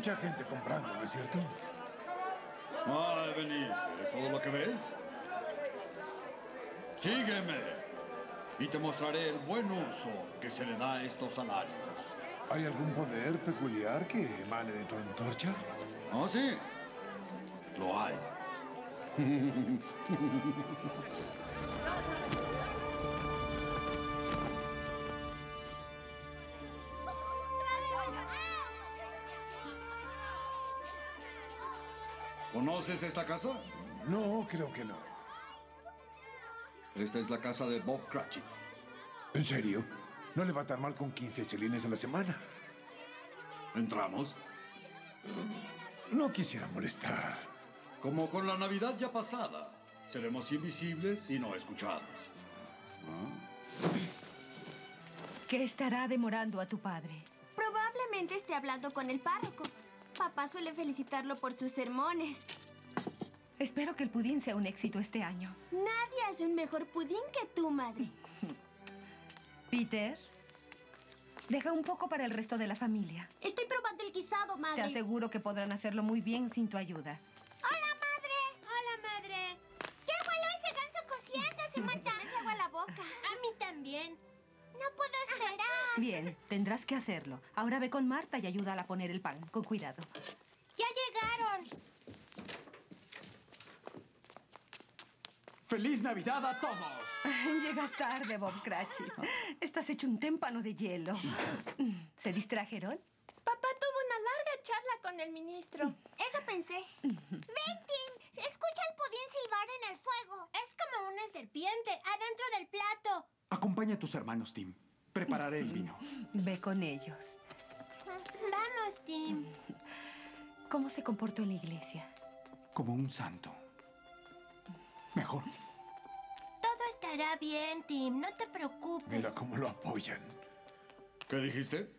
Mucha gente comprando, ¿no es cierto? ¿es todo lo que ves? Sígueme y te mostraré el buen uso que se le da a estos salarios. ¿Hay algún poder peculiar que emane de tu antorcha? ¿Oh, sí? Lo hay. ¿Conoces esta casa? No, creo que no. Esta es la casa de Bob Cratchit. ¿En serio? No le va tan mal con 15 chelines a la semana. ¿Entramos? No quisiera molestar. Como con la Navidad ya pasada. Seremos invisibles y no escuchados. ¿Qué estará demorando a tu padre? Probablemente esté hablando con el párroco. Papá suele felicitarlo por sus sermones. Espero que el pudín sea un éxito este año. Nadie hace un mejor pudín que tú, madre. Peter, deja un poco para el resto de la familia. Estoy probando el guisado, Te madre. aseguro que podrán hacerlo muy bien sin tu ayuda. ¡Hola, madre! ¡Hola, madre! ¡Ya huelo ese ganso cociéndose, Marta! Me hace agua la boca. A mí también. No puedo esperar. Bien, tendrás que hacerlo. Ahora ve con Marta y ayúdala a poner el pan. Con cuidado. ¡Ya llegaron! ¡Feliz Navidad a todos! Llegas tarde, Bob Cratchit. Estás hecho un témpano de hielo. ¿Se distrajeron? Papá tuvo una larga charla con el ministro. Eso pensé. Ven, Tim. Escucha el pudín silbar en el fuego. Es como una serpiente adentro del plato. Acompaña a tus hermanos, Tim. Prepararé el vino. Ve con ellos. Vamos, Tim. ¿Cómo se comportó en la iglesia? Como un santo. Mejor. Todo estará bien, Tim. No te preocupes. Mira cómo lo apoyan. ¿Qué dijiste?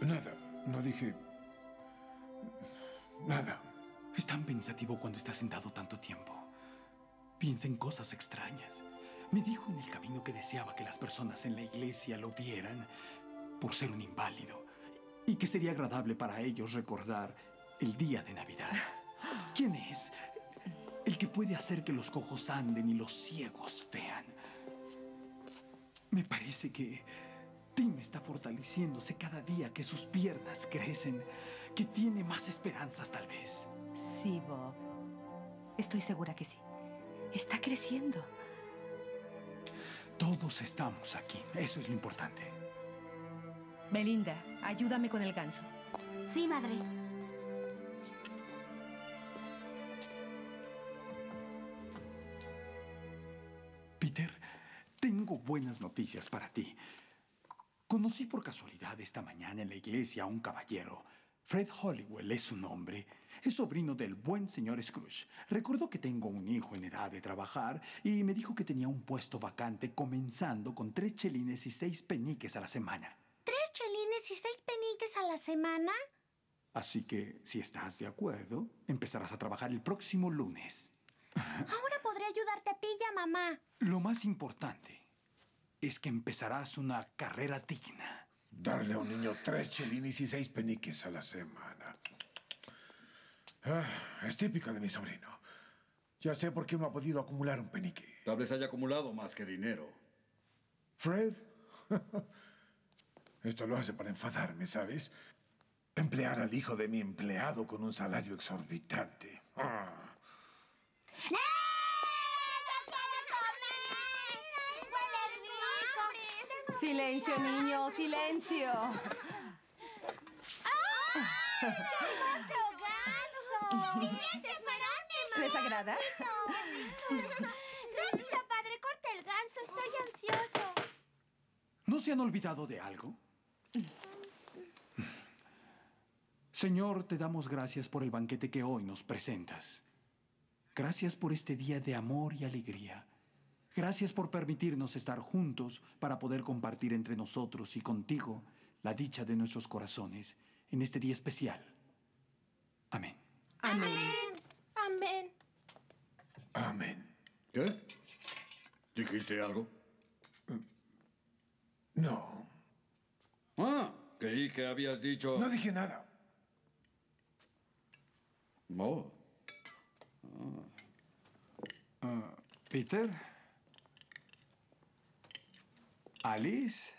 Nada, no dije... Nada. Es tan pensativo cuando está sentado tanto tiempo. Piensa en cosas extrañas. Me dijo en el camino que deseaba que las personas en la iglesia lo vieran por ser un inválido y que sería agradable para ellos recordar el día de Navidad. ¿Quién es? Que puede hacer que los cojos anden y los ciegos vean. Me parece que Tim está fortaleciéndose cada día que sus piernas crecen, que tiene más esperanzas tal vez. Sí, Bob. Estoy segura que sí. Está creciendo. Todos estamos aquí. Eso es lo importante. Belinda, ayúdame con el ganso. Sí, madre. Buenas noticias para ti. Conocí por casualidad esta mañana en la iglesia a un caballero. Fred Hollywell es su nombre. Es sobrino del buen señor Scrooge. Recordó que tengo un hijo en edad de trabajar y me dijo que tenía un puesto vacante comenzando con tres chelines y seis peniques a la semana. ¿Tres chelines y seis peniques a la semana? Así que, si estás de acuerdo, empezarás a trabajar el próximo lunes. Ahora podré ayudarte a ti y a mamá. Lo más importante es que empezarás una carrera digna. Darle a un niño tres chelines y seis peniques a la semana. Ah, es típica de mi sobrino. Ya sé por qué no ha podido acumular un penique. Tal vez haya acumulado más que dinero. Fred, esto lo hace para enfadarme, ¿sabes? Emplear al hijo de mi empleado con un salario exorbitante. Ah. Silencio, niño, silencio. ¡Hermoso ganso! ¡Vicente, mamá! ¿Les agrada? ¡Rápido, padre! ¡Corta el ganso! Estoy ansioso. ¿No se han olvidado de algo? Señor, te damos gracias por el banquete que hoy nos presentas. Gracias por este día de amor y alegría. Gracias por permitirnos estar juntos para poder compartir entre nosotros y contigo la dicha de nuestros corazones en este día especial. Amén. Amén. Amén. Amén. ¿Qué? ¿Dijiste algo? No. Ah, creí que habías dicho... No dije nada. Oh. Ah, Peter. Alice.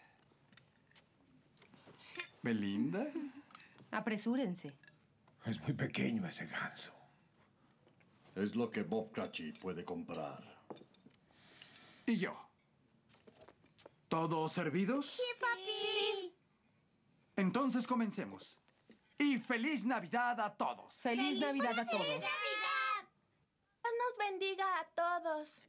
Belinda. Apresúrense. Es muy pequeño ese ganso. Es lo que Bob Cratchit puede comprar. Y yo. ¿Todos servidos? Sí, papi. Entonces comencemos. Y feliz Navidad a todos. Feliz, Navidad a todos. Dios nos bendiga a todos.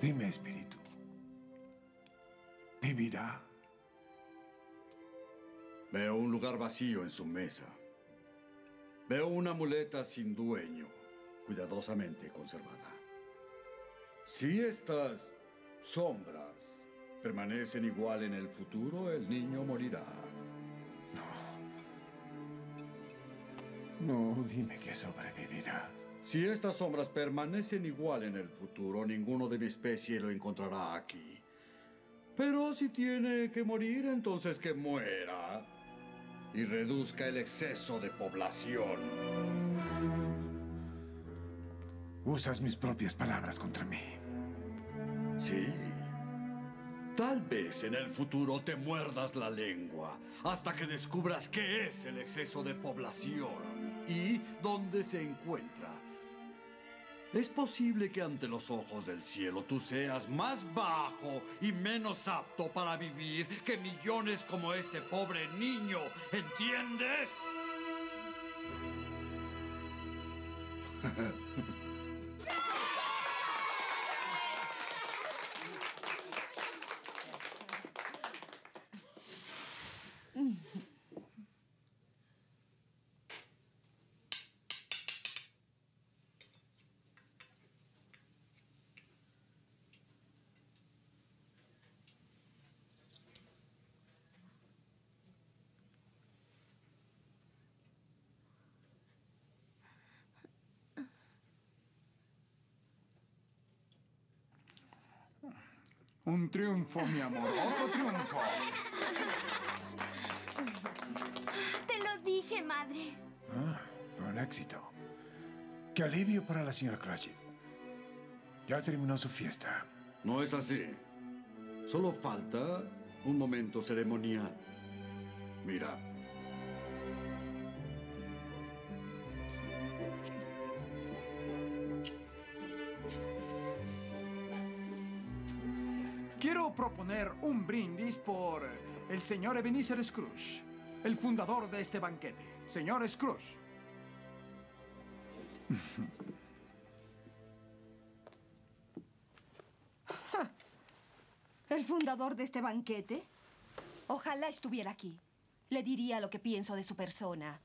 Dime, espíritu. ¿Vivirá? Veo un lugar vacío en su mesa. Veo una muleta sin dueño, cuidadosamente conservada. Si estas sombras permanecen igual en el futuro, el niño morirá. No, dime que sobrevivirá. Si estas sombras permanecen igual en el futuro, ninguno de mi especie lo encontrará aquí. Pero si tiene que morir, entonces que muera. Y reduzca el exceso de población. Usas mis propias palabras contra mí. Sí. Tal vez en el futuro te muerdas la lengua hasta que descubras qué es el exceso de población y dónde se encuentra. Es posible que ante los ojos del cielo tú seas más bajo y menos apto para vivir que millones como este pobre niño, ¿entiendes? Un triunfo, mi amor, otro triunfo. Te lo dije, madre. Ah, un éxito. Qué alivio para la señora Cratchit. Ya terminó su fiesta. No es así. Solo falta un momento ceremonial. Mira. Proponer un brindis por el señor Ebenezer Scrooge, el fundador de este banquete. Señor Scrooge. ¿El fundador de este banquete? Ojalá estuviera aquí. Le diría lo que pienso de su persona.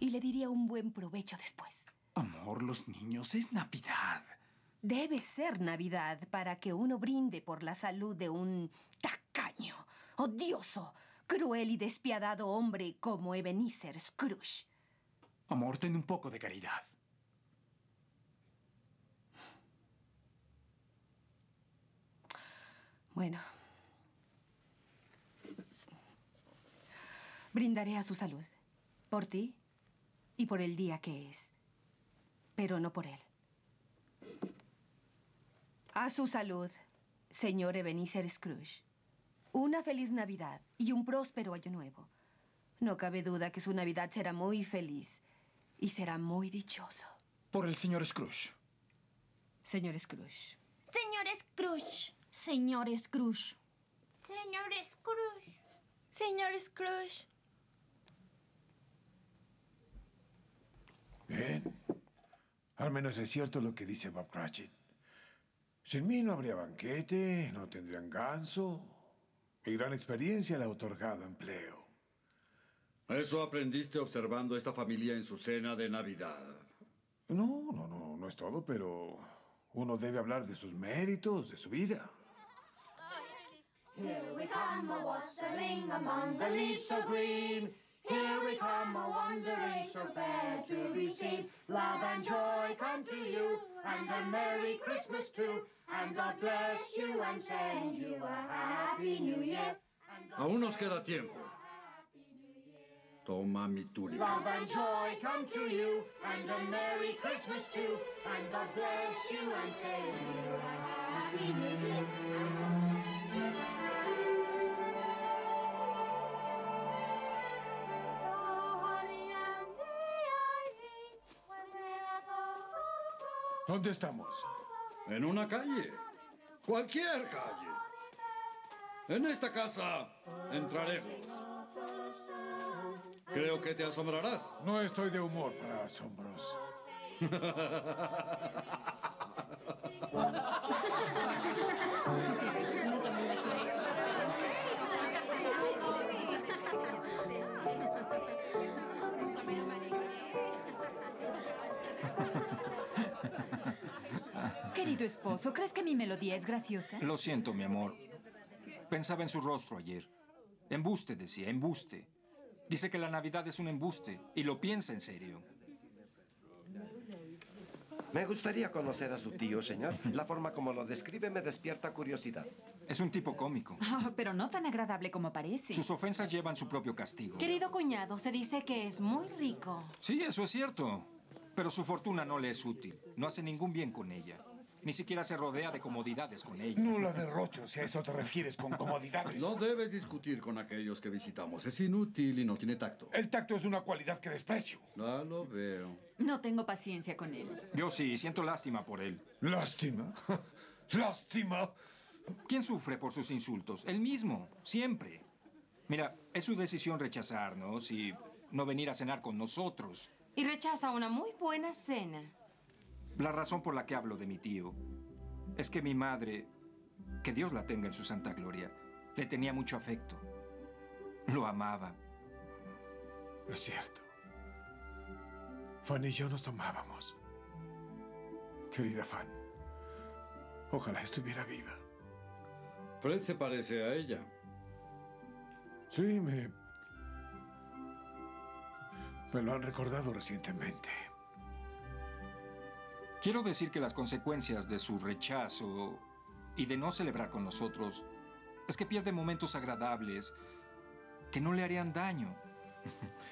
Y le diría un buen provecho después. Amor, los niños, es Navidad. Debe ser Navidad para que uno brinde por la salud de un tacaño, odioso, cruel y despiadado hombre como Ebenezer Scrooge. Amor, ten un poco de caridad. Bueno. Brindaré a su salud. Por ti y por el día que es. Pero no por él. A su salud, señor Ebenezer Scrooge. Una feliz Navidad y un próspero año nuevo. No cabe duda que su Navidad será muy feliz y será muy dichoso. Por el señor Scrooge. Señor Scrooge. Señor Scrooge. Señor Scrooge. Señor Scrooge. Señor Scrooge. Bien. Al menos es cierto lo que dice Bob Cratchit. Sin mí no habría banquete, no tendrían ganso. Mi gran experiencia le ha otorgado empleo. Eso aprendiste observando esta familia en su cena de Navidad. No, no, no, no es todo, pero uno debe hablar de sus méritos, de su vida. Here we come a wassailing among the leaves so green. Here we come a wandering so fair to be seen. Love and joy come to you, and a Merry Christmas too. And God bless you and send you a Happy New Year. Aún nos queda tiempo. Toma mi túnica. Love and joy come to you, and a Merry Christmas too. And God bless you and send you a Happy New Year. ¿Dónde estamos? En una calle. Cualquier calle. En esta casa entraremos. Creo que te asombrarás. No estoy de humor para asombros. Querido esposo, ¿crees que mi melodía es graciosa? Lo siento, mi amor. Pensaba en su rostro ayer. Embuste, decía, embuste. Dice que la Navidad es un embuste y lo piensa en serio. Me gustaría conocer a su tío, señor. La forma como lo describe me despierta curiosidad. Es un tipo cómico. Ah, pero no tan agradable como parece. Sus ofensas llevan su propio castigo. Querido cuñado, se dice que es muy rico. Sí, eso es cierto. Pero su fortuna no le es útil. No hace ningún bien con ella. Ni siquiera se rodea de comodidades con ella. No la derrocho, si a eso te refieres con comodidades. No debes discutir con aquellos que visitamos. Es inútil y no tiene tacto. El tacto es una cualidad que desprecio. Ya lo veo. No tengo paciencia con él. Yo sí, siento lástima por él. ¿Lástima? ¿Lástima? ¿Quién sufre por sus insultos? Él mismo, siempre. Mira, es su decisión rechazarnos y no venir a cenar con nosotros. Y rechaza una muy buena cena. La razón por la que hablo de mi tío es que mi madre, que Dios la tenga en su santa gloria, le tenía mucho afecto. Lo amaba. Es cierto. Fan y yo nos amábamos. Querida Fan, ojalá estuviera viva. Fred se parece a ella. Sí, me... Me lo han recordado recientemente. Quiero decir que las consecuencias de su rechazo y de no celebrar con nosotros es que pierde momentos agradables que no le harían daño.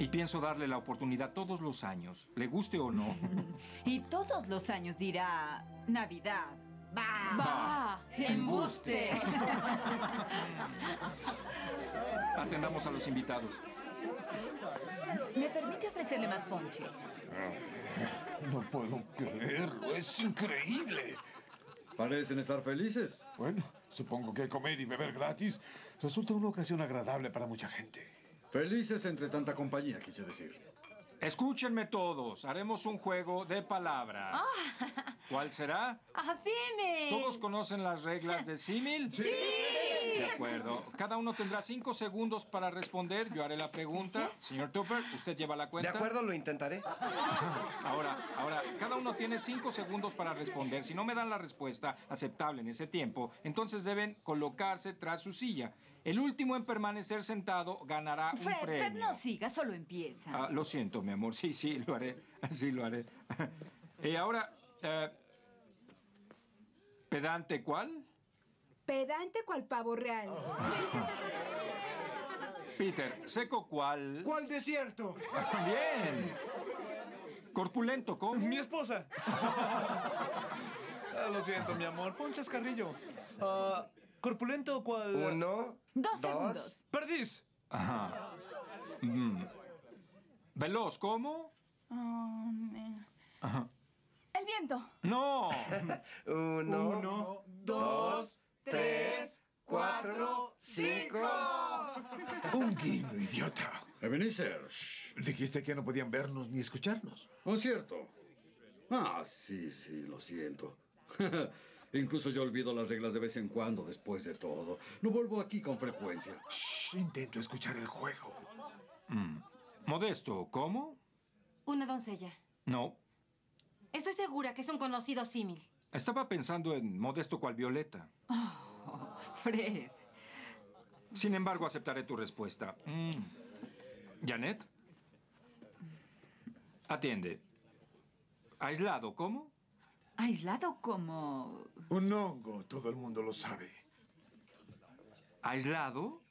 Y pienso darle la oportunidad todos los años, le guste o no. Y todos los años dirá Navidad. ¡Bah! ¡Bah! ¡Embuste! Atendamos a los invitados. ¿Me permite ofrecerle más ponche? No puedo creerlo, es increíble. Parecen estar felices. Bueno, supongo que comer y beber gratis resulta una ocasión agradable para mucha gente. Felices entre tanta compañía, quise decir. Escúchenme todos, haremos un juego de palabras. ¿Cuál será? ¡Asime! ¿Todos conocen las reglas de símil? ¡Sí! De acuerdo. Cada uno tendrá cinco segundos para responder. Yo haré la pregunta. Señor Tupper, usted lleva la De cuenta. acuerdo, lo intentaré. Ahora, ahora, cada uno tiene cinco segundos para responder. Si no me dan la respuesta aceptable en ese tiempo, entonces deben colocarse tras su silla. El último en permanecer sentado ganará un Fred, premio. Fred, no siga, solo empieza. Ah, lo siento, mi amor. Sí, sí, lo haré. Sí, lo haré. Y ahora, eh, ¿pedante cuál? Pedante cual pavo real. Peter, ¿seco cuál? ¿Cuál desierto? Bien. ¿Corpulento cómo? Mi esposa. Ah, lo siento, mi amor. Fue un chascarrillo. Ah, ¿Corpulento cuál? Uno. Dos segundos. Perdiz. Ajá. Mm. ¿Veloz cómo? Oh, Ajá. El viento. ¡No! Uno, Uno, dos, tres, cuatro, cinco. Un guiño, idiota. Ebenezer. Dijiste que no podían vernos ni escucharnos. ¿No es cierto? Ah, sí, sí, lo siento. Incluso yo olvido las reglas de vez en cuando, después de todo. No vuelvo aquí con frecuencia. Shh, intento escuchar el juego. Mm. Modesto, ¿cómo? Una doncella. No. Estoy segura que es un conocido símil. Estaba pensando en Modesto cual Violeta. Oh, Fred. Sin embargo, aceptaré tu respuesta. Mm. ¿Janet? Atiende. ¿Aislado, cómo? Aislado como... Un hongo, todo el mundo lo sabe. ¿Aislado?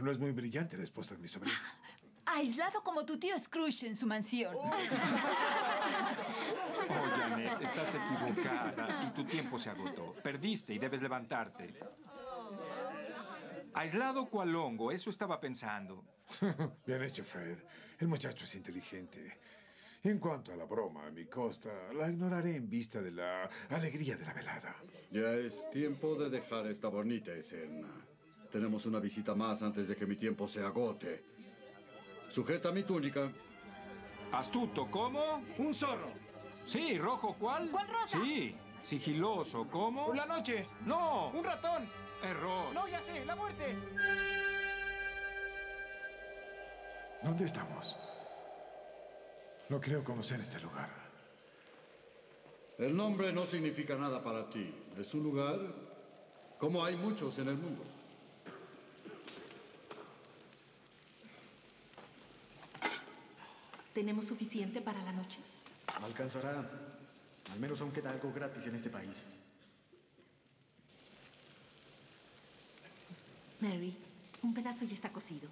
No es muy brillante la esposa de mi sobrino. Aislado como tu tío Scrooge en su mansión. Oh, Janet, estás equivocada y tu tiempo se agotó. Perdiste y debes levantarte. Aislado cual hongo, eso estaba pensando. Bien hecho, Fred. El muchacho es inteligente. En cuanto a la broma a mi costa, la ignoraré en vista de la alegría de la velada. Ya es tiempo de dejar esta bonita escena. Tenemos una visita más antes de que mi tiempo se agote. Sujeta mi túnica. Astuto, ¿cómo? Un zorro. Sí, rojo, ¿cuál? ¿Cuál rosa? Sí, sigiloso, ¿cómo? La noche. No, Un ratón. error. No, ya sé, la muerte. ¿Dónde estamos? No creo conocer este lugar. El nombre no significa nada para ti. Es un lugar como hay muchos en el mundo. ¿Tenemos suficiente para la noche? Alcanzará. Al menos aún queda algo gratis en este país. Mary, un pedazo ya está cocido.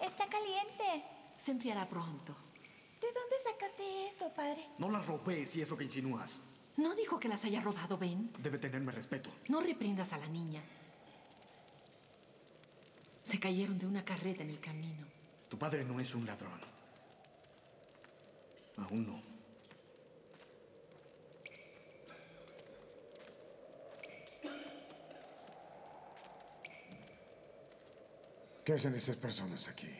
Está caliente. Se enfriará pronto. ¿De dónde sacaste esto, padre? No las robé, si es lo que insinúas. ¿No dijo que las haya robado Ben? Debe tenerme respeto. No reprendas a la niña. Se cayeron de una carreta en el camino. Tu padre no es un ladrón. Aún no. ¿Qué hacen esas personas aquí?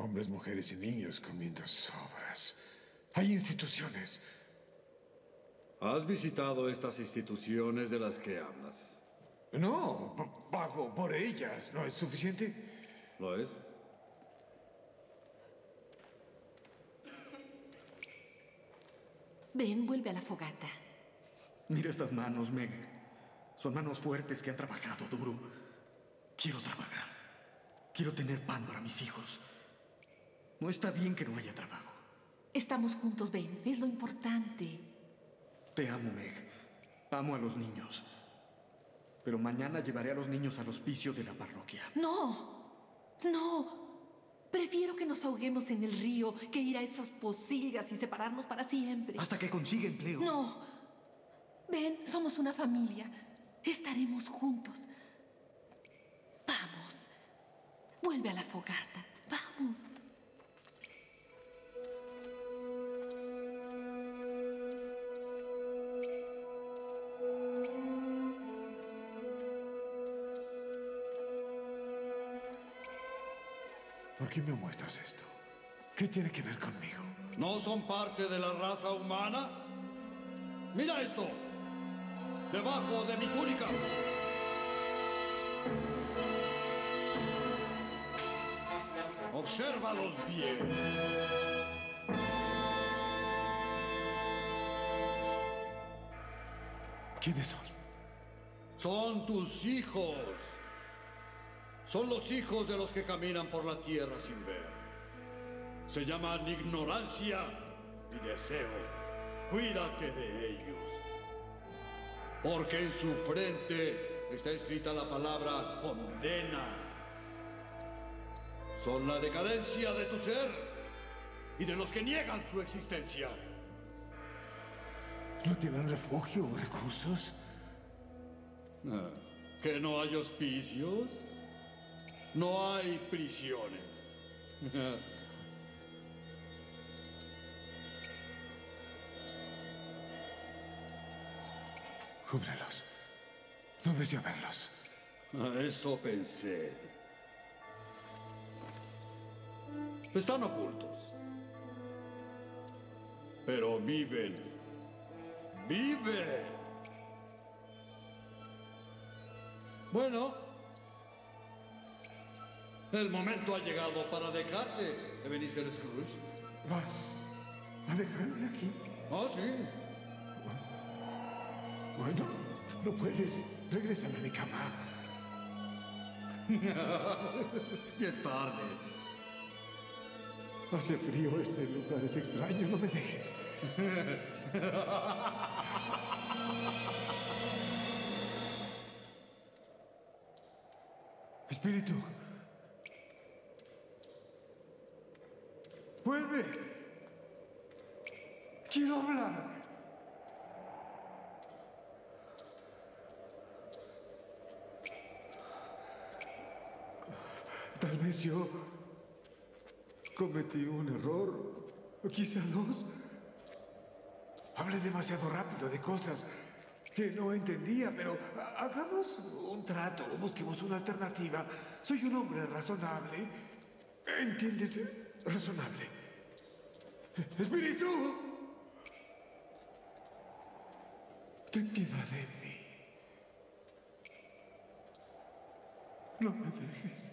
Hombres, mujeres y niños comiendo sobras. Hay instituciones. ¿Has visitado estas instituciones de las que hablas? No, pago por ellas. ¿No es suficiente? ¿Lo es? Ben, vuelve a la fogata. Mira estas manos, Meg. Son manos fuertes que han trabajado duro. Quiero trabajar. Quiero tener pan para mis hijos. No está bien que no haya trabajo. Estamos juntos, Ben. Es lo importante. Te amo, Meg. Amo a los niños. Pero mañana llevaré a los niños al hospicio de la parroquia. No. No. Prefiero que nos ahoguemos en el río que ir a esas posilgas y separarnos para siempre. Hasta que consiga empleo. No. Ven, somos una familia. Estaremos juntos. Vamos. Vuelve a la fogata. Vamos. Qué me muestras esto? ¿Qué tiene que ver conmigo? ¿No son parte de la raza humana? Mira esto. Debajo de mi túnica. Obsérvalos bien. ¿Quiénes son? Son tus hijos. Son los hijos de los que caminan por la tierra sin ver. Se llaman ignorancia y deseo. Cuídate de ellos. Porque en su frente está escrita la palabra condena. Son la decadencia de tu ser y de los que niegan su existencia. ¿No tienen refugio o recursos? Ah, ¿Que no hay hospicios? No hay prisiones. Cúbrelos. No deseo verlos. A eso pensé. Están ocultos. Pero viven. Viven. Bueno. El momento ha llegado para dejarte, Ebenezer Scrooge. ¿Vas a dejarme aquí? Ah, sí. Bueno, no puedes. Regrésame a mi cama. ya es tarde. Hace frío, este lugar es extraño, no me dejes. Espíritu. Vuelve. Quiero hablar. Tal vez yo cometí un error, o quizá dos. Hablé demasiado rápido de cosas que no entendía, pero ha- hagamos un trato, busquemos una alternativa. Soy un hombre razonable. ¿Entiendes? razonable. ¡Espíritu! Ten piedad de mí. No me dejes.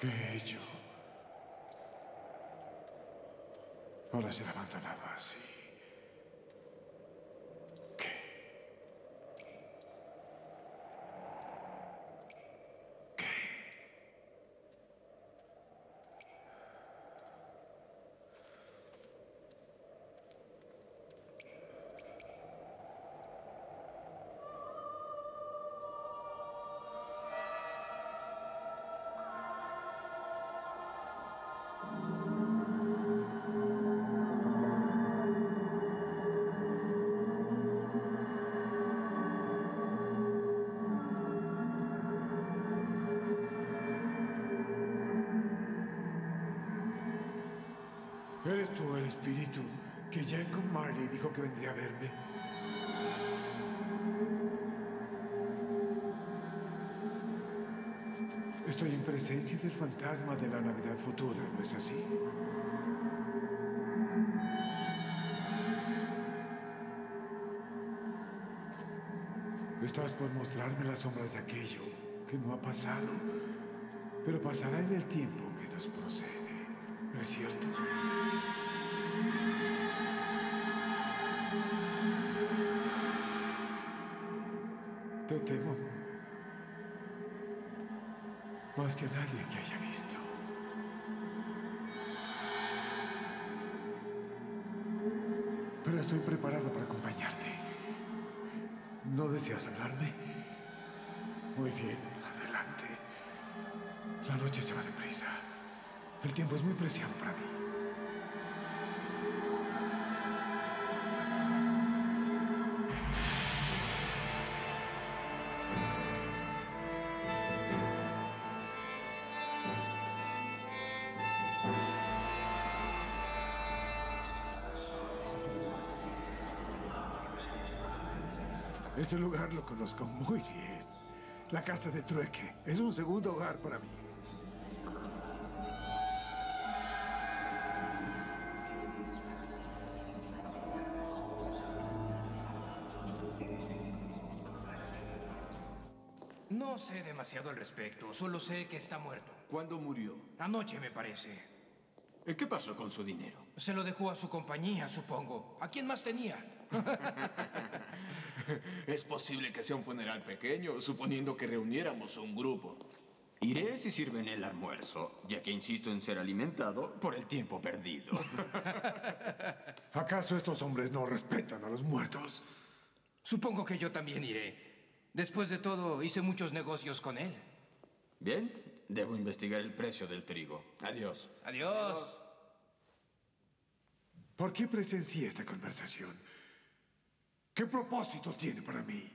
¿Qué he hecho? Ahora ser abandonado así. ¿Eres tú el espíritu que Jacob Marley dijo que vendría a verme? Estoy en presencia del fantasma de la Navidad futura, ¿no es así? Estás por mostrarme las sombras de aquello que no ha pasado, pero pasará en el tiempo que nos procede, ¿no es cierto? Te temo más que nadie que haya visto. Pero estoy preparado para acompañarte. ¿No deseas hablarme? Muy bien, adelante. La noche se va deprisa. El tiempo es muy preciado para mí. Este lugar lo conozco muy bien. La casa de trueque es un segundo hogar para mí. No sé demasiado al respecto, solo sé que está muerto. ¿Cuándo murió? Anoche, me parece. ¿Y qué pasó con su dinero? Se lo dejó a su compañía, supongo. ¿A quién más tenía? Es posible que sea un funeral pequeño, suponiendo que reuniéramos un grupo. Iré si sirven el almuerzo, ya que insisto en ser alimentado por el tiempo perdido. ¿Acaso estos hombres no respetan a los muertos? Supongo que yo también iré. Después de todo, hice muchos negocios con él. Bien, debo investigar el precio del trigo. Adiós. Adiós. ¿Por qué presencié esta conversación? ¿Qué propósito tiene para mí?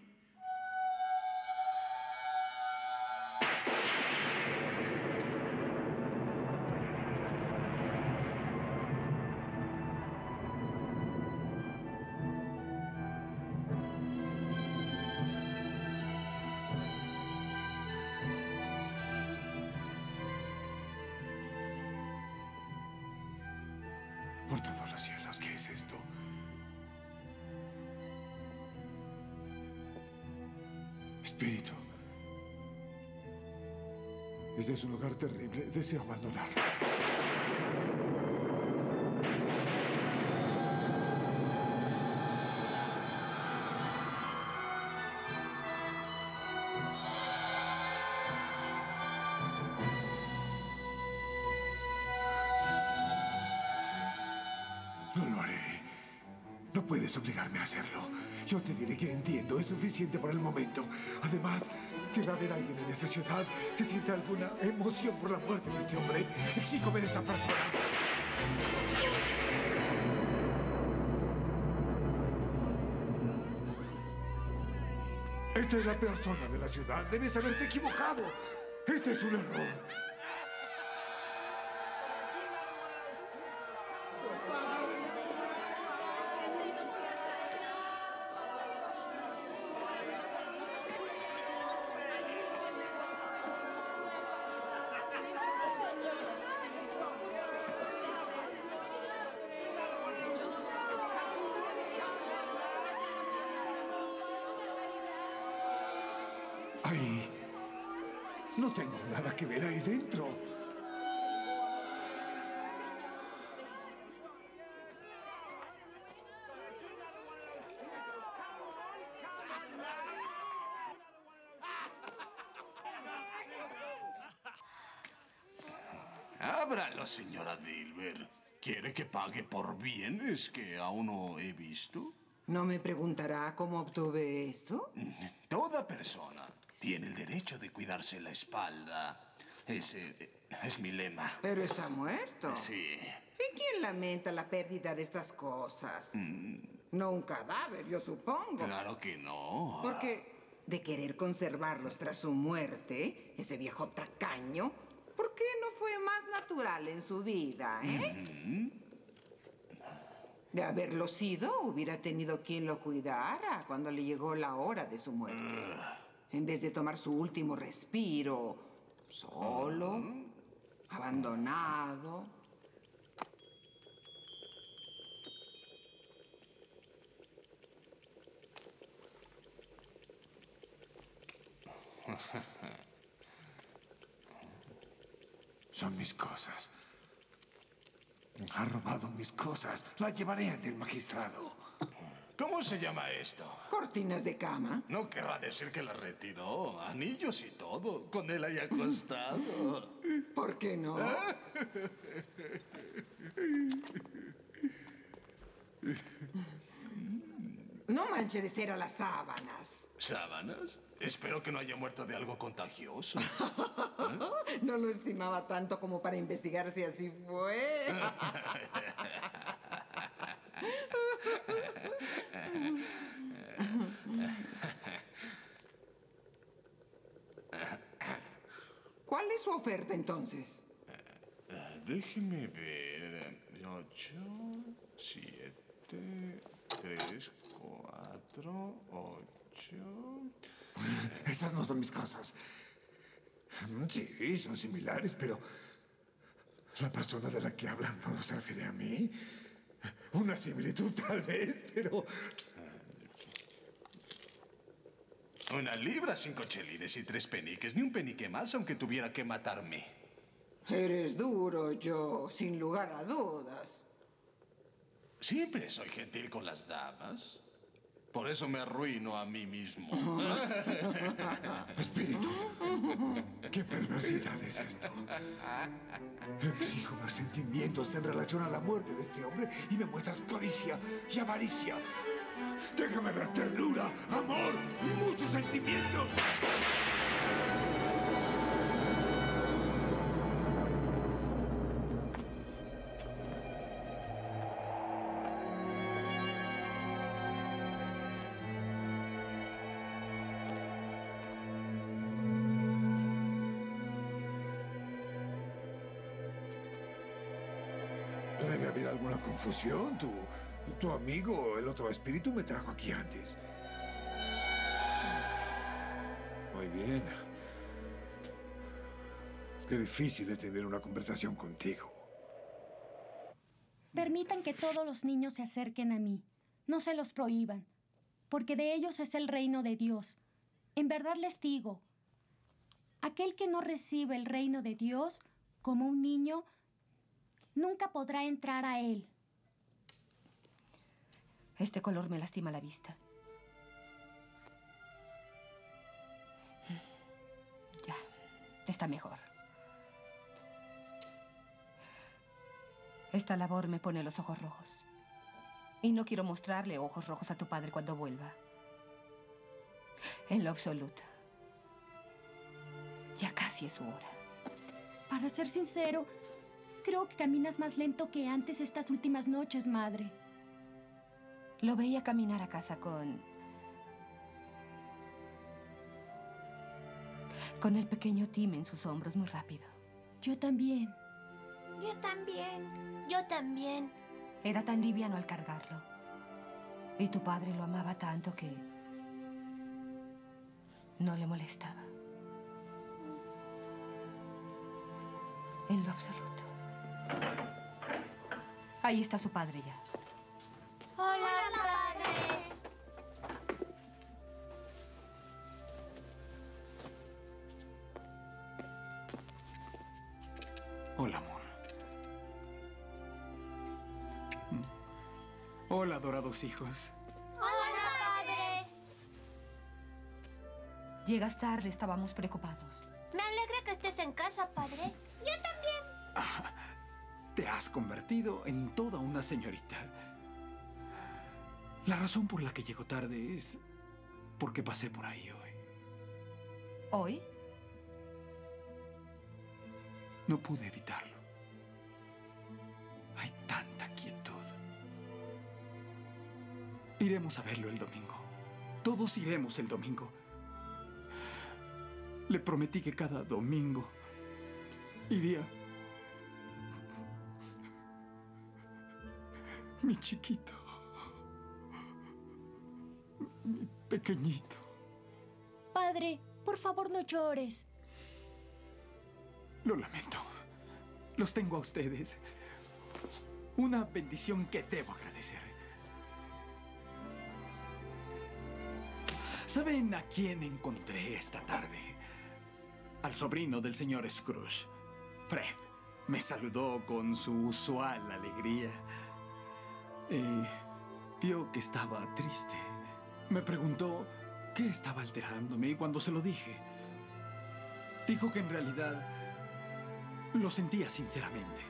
Por todos los cielos, ¿qué es esto? Espíritu. Es un lugar terrible. Deseo abandonarlo. Puedes obligarme a hacerlo. Yo te diré que entiendo, es suficiente por el momento. Además, a haber alguien en esta ciudad que sienta alguna emoción por la muerte de este hombre, exijo ver esa persona. Esta es la peor zona de la ciudad. Debes haberte equivocado. Este es un error. Señora Dilber. ¿Quiere que pague por bienes que aún no he visto? ¿No me preguntará cómo obtuve esto? Toda persona tiene el derecho de cuidarse la espalda. Ese es mi lema. Pero está muerto. Sí. ¿Y quién lamenta la pérdida de estas cosas? No un cadáver, yo supongo. Claro que no. Porque de querer conservarlos tras su muerte, ese viejo tacaño, ¿por qué no fue más natural en su vida, eh? De haberlo sido, hubiera tenido quien lo cuidara cuando le llegó la hora de su muerte. En vez de tomar su último respiro, solo, abandonado. Son mis cosas. Ha robado mis cosas. La llevaré ante el magistrado. ¿Cómo se llama esto? Cortinas de cama. No querrá decir que la retiró. Anillos y todo. Con él ahí acostado. ¿Por qué no? No manche de cero las sábanas. ¿Sábanas? Espero que no haya muerto de algo contagioso. No lo estimaba tanto como para investigar si así fue. ¿Cuál es su oferta entonces? Eh, déjeme ver. Ocho, siete, tres, cuatro, ocho. Esas no son mis cosas. Sí, son similares, pero la persona de la que hablan no se refiere a mí. Una similitud tal vez, pero... Una libra, cinco chelines y tres peniques. Ni un penique más, aunque tuviera que matarme. Eres duro, yo, sin lugar a dudas. Siempre soy gentil con las damas. Por eso me arruino a mí mismo. Espíritu, ¿qué perversidad es esto? Exijo más sentimientos en relación a la muerte de este hombre y me muestras codicia y avaricia. Déjame ver ternura, amor y muchos sentimientos. Confusión. Tu, tu amigo, el otro espíritu, me trajo aquí antes. Muy bien. Qué difícil es tener una conversación contigo. Permitan que todos los niños se acerquen a mí. No se los prohíban, porque de ellos es el reino de Dios. En verdad les digo, aquel que no recibe el reino de Dios como un niño, nunca podrá entrar a él. Este color me lastima la vista. Ya, está mejor. Esta labor me pone los ojos rojos. Y no quiero mostrarle ojos rojos a tu padre cuando vuelva. En lo absoluto. Ya casi es su hora. Para ser sincero, creo que caminas más lento que antes estas últimas noches, madre. Lo veía caminar a casa con... Con el pequeño Tim en sus hombros muy rápido. Yo también. Yo también. Yo también. Era tan liviano al cargarlo. Y tu padre lo amaba tanto que... No le molestaba. En lo absoluto. Ahí está su padre ya. Hijos. Hola, padre. Llegas tarde, estábamos preocupados. Me alegra que estés en casa, padre. Yo también. te has convertido en toda una señorita. La razón por la que llego tarde es porque pasé por ahí hoy. ¿Hoy? No pude evitarlo. Iremos a verlo el domingo. Todos iremos el domingo. Le prometí que cada domingo iría. Mi chiquito. Mi pequeñito. Padre, por favor no llores. Lo lamento. Los tengo a ustedes. Una bendición que debo agradecer. ¿Saben a quién encontré esta tarde? Al sobrino del señor Scrooge. Fred me saludó con su usual alegría. Y vio que estaba triste. Me preguntó qué estaba alterándome y cuando se lo dije, dijo que en realidad lo sentía sinceramente.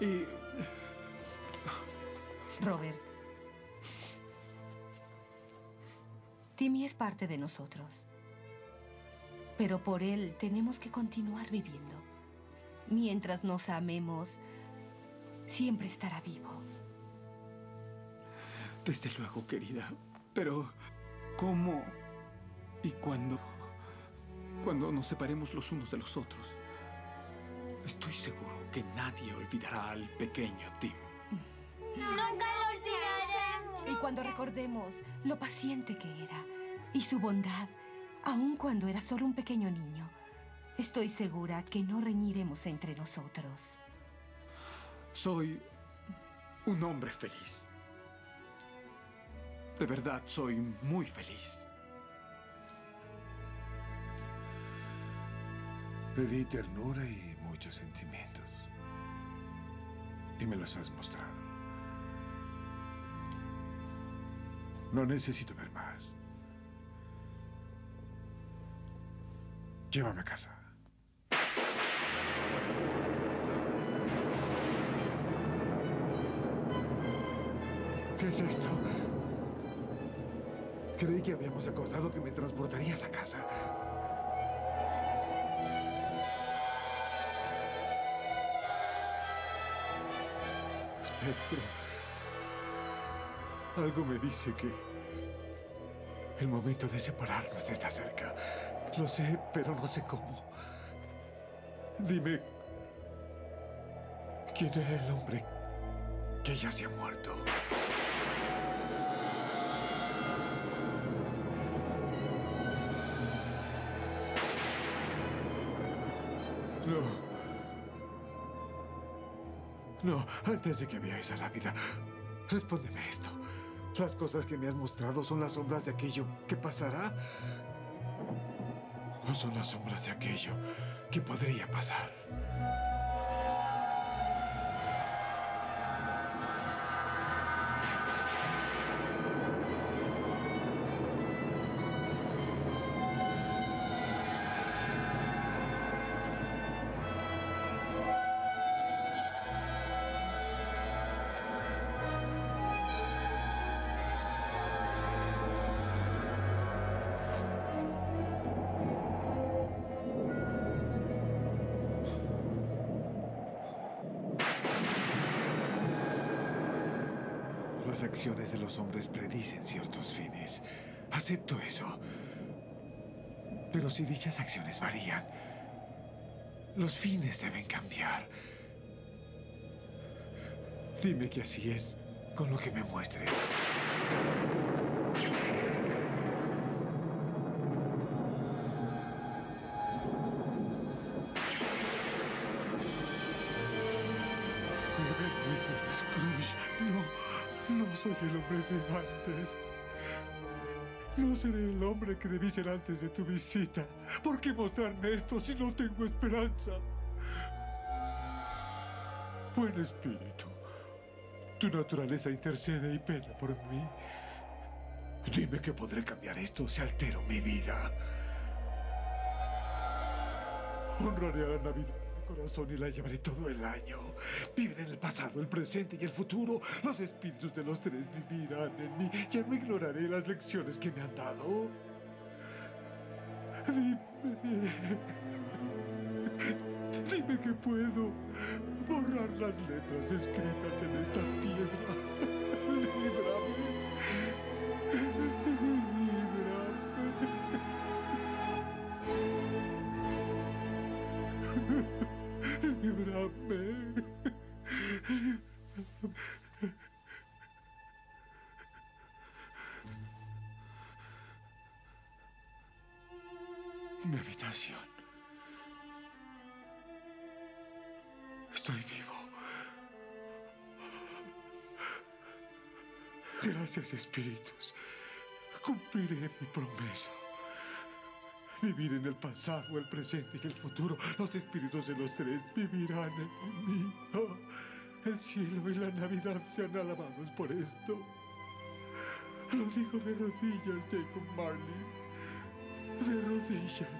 Y... Robert. Timmy es parte de nosotros. Pero por él tenemos que continuar viviendo. Mientras nos amemos, siempre estará vivo. Desde luego, querida. Pero, ¿cómo y cuándo? Cuando nos separemos los unos de los otros. Estoy seguro que nadie olvidará al pequeño Tim. Nunca lo. Y cuando recordemos lo paciente que era y su bondad, aun cuando era solo un pequeño niño, estoy segura que no reñiremos entre nosotros. Soy un hombre feliz. De verdad, soy muy feliz. Pedí ternura y muchos sentimientos. Y me los has mostrado. No necesito ver más. Llévame a casa. ¿Qué es esto? Creí que habíamos acordado que me transportarías a casa. Espectro. Algo me dice que el momento de separarnos está cerca. Lo sé, pero no sé cómo. Dime, ¿quién era el hombre que ya se ha muerto? No. No, antes de que veáis a la vida, respóndeme esto. ¿Las cosas que me has mostrado son las sombras de aquello que pasará? ¿O son las sombras de aquello que podría pasar? Acciones de los hombres predicen ciertos fines. Acepto eso. Pero si dichas acciones varían, los fines deben cambiar. Dime que así es con lo que me muestres. No, soy el hombre de antes. No seré el hombre que debí ser antes de tu visita. ¿Por qué mostrarme esto si no tengo esperanza? Buen espíritu, tu naturaleza intercede y pena por mí. Dime que podré cambiar esto si altero mi vida. Honraré a la Navidad corazón y la llevaré todo el año. Viven en el pasado, el presente y el futuro. Los espíritus de los tres vivirán en mí. Ya no ignoraré las lecciones que me han dado. Dime. Dime que puedo borrar las letras escritas en esta piedra. Líbrame. Gracias, espíritus. Cumpliré mi promesa. Vivir en el pasado, el presente y el futuro. Los espíritus de los tres vivirán en mí. Oh, el cielo y la Navidad sean alabados por esto. Lo digo de rodillas, Jacob Marley. De rodillas.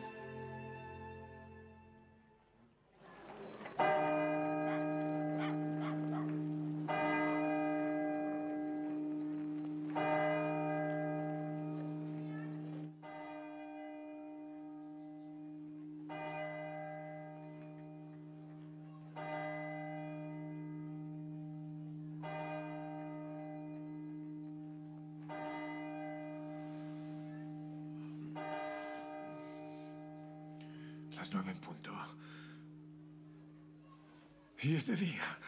Es de día.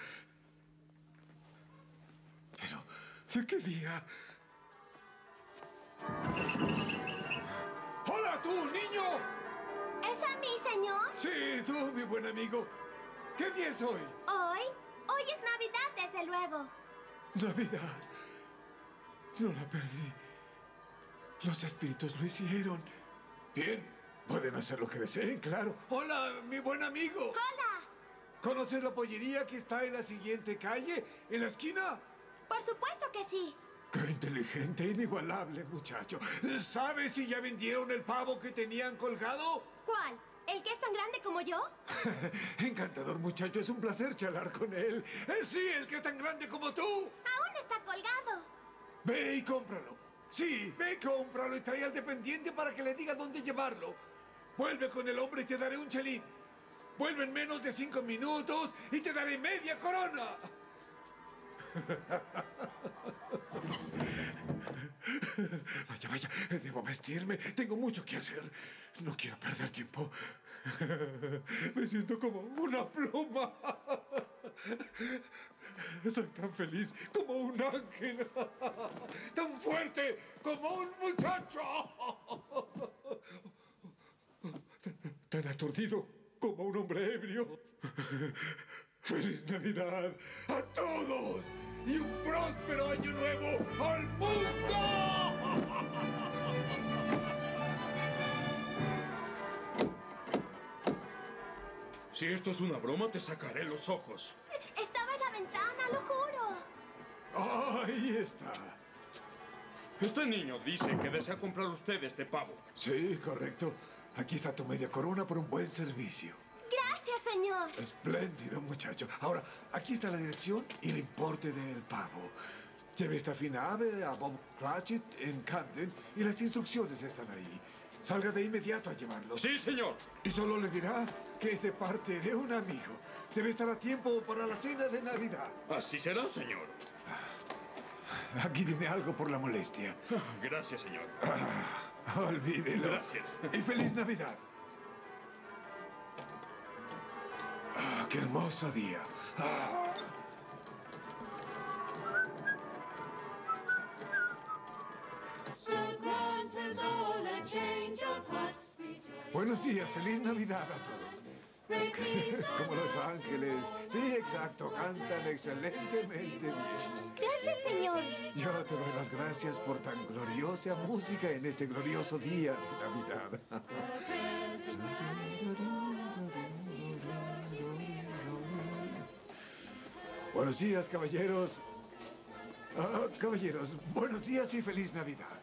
Pero, ¿de qué día? ¡Hola, tú, niño! ¿Es a mí, señor? Sí, tú, mi buen amigo. ¿Qué día es hoy? ¿Hoy? Hoy es Navidad, desde luego. Navidad. No la perdí. Los espíritus lo hicieron. Bien, pueden hacer lo que deseen, claro. Hola, mi buen amigo. ¡Hola! ¿Conoces la pollería que está en la siguiente calle? ¿En la esquina? Por supuesto que sí. Qué inteligente, inigualable, muchacho. ¿Sabes si ya vendieron el pavo que tenían colgado? ¿Cuál? ¿El que es tan grande como yo? Encantador, muchacho. Es un placer charlar con él. Eh, sí, el que es tan grande como tú. Aún está colgado. Ve y cómpralo. Sí, ve y cómpralo y trae al dependiente para que le diga dónde llevarlo. Vuelve con el hombre y te daré un chelín. Vuelve en menos de cinco minutos y te daré media corona. Vaya, vaya, debo vestirme. Tengo mucho que hacer. No quiero perder tiempo. Me siento como una pluma. Soy tan feliz como un ángel. Tan fuerte como un muchacho. Tan aturdido como un hombre ebrio. ¡Feliz Navidad a todos! ¡Y un próspero año nuevo al mundo! Si esto es una broma, te sacaré los ojos. Estaba en la ventana, lo juro. Ahí está. Este niño dice que desea comprar usted este pavo. Sí, correcto. Aquí está tu media corona por un buen servicio. Gracias, señor. Espléndido, muchacho. Ahora, aquí está la dirección y el importe del pavo. Lleve esta fina ave a Bob Cratchit en Camden y las instrucciones están ahí. Salga de inmediato a llevarlo. Sí, señor. Y solo le dirá que es de parte de un amigo. Debe estar a tiempo para la cena de Navidad. Así será, señor. Aquí dime algo por la molestia. Gracias, señor. Olvídelo. Gracias. Y feliz Navidad. Ah, ¡Qué hermoso día! Ah. Buenos días, feliz Navidad a todos. Como los ángeles. Sí, exacto, cantan excelentemente bien. Gracias, señor. Yo te doy las gracias por tan gloriosa música en este glorioso día de Navidad. Buenos días, caballeros. Ah, caballeros, buenos días y feliz Navidad.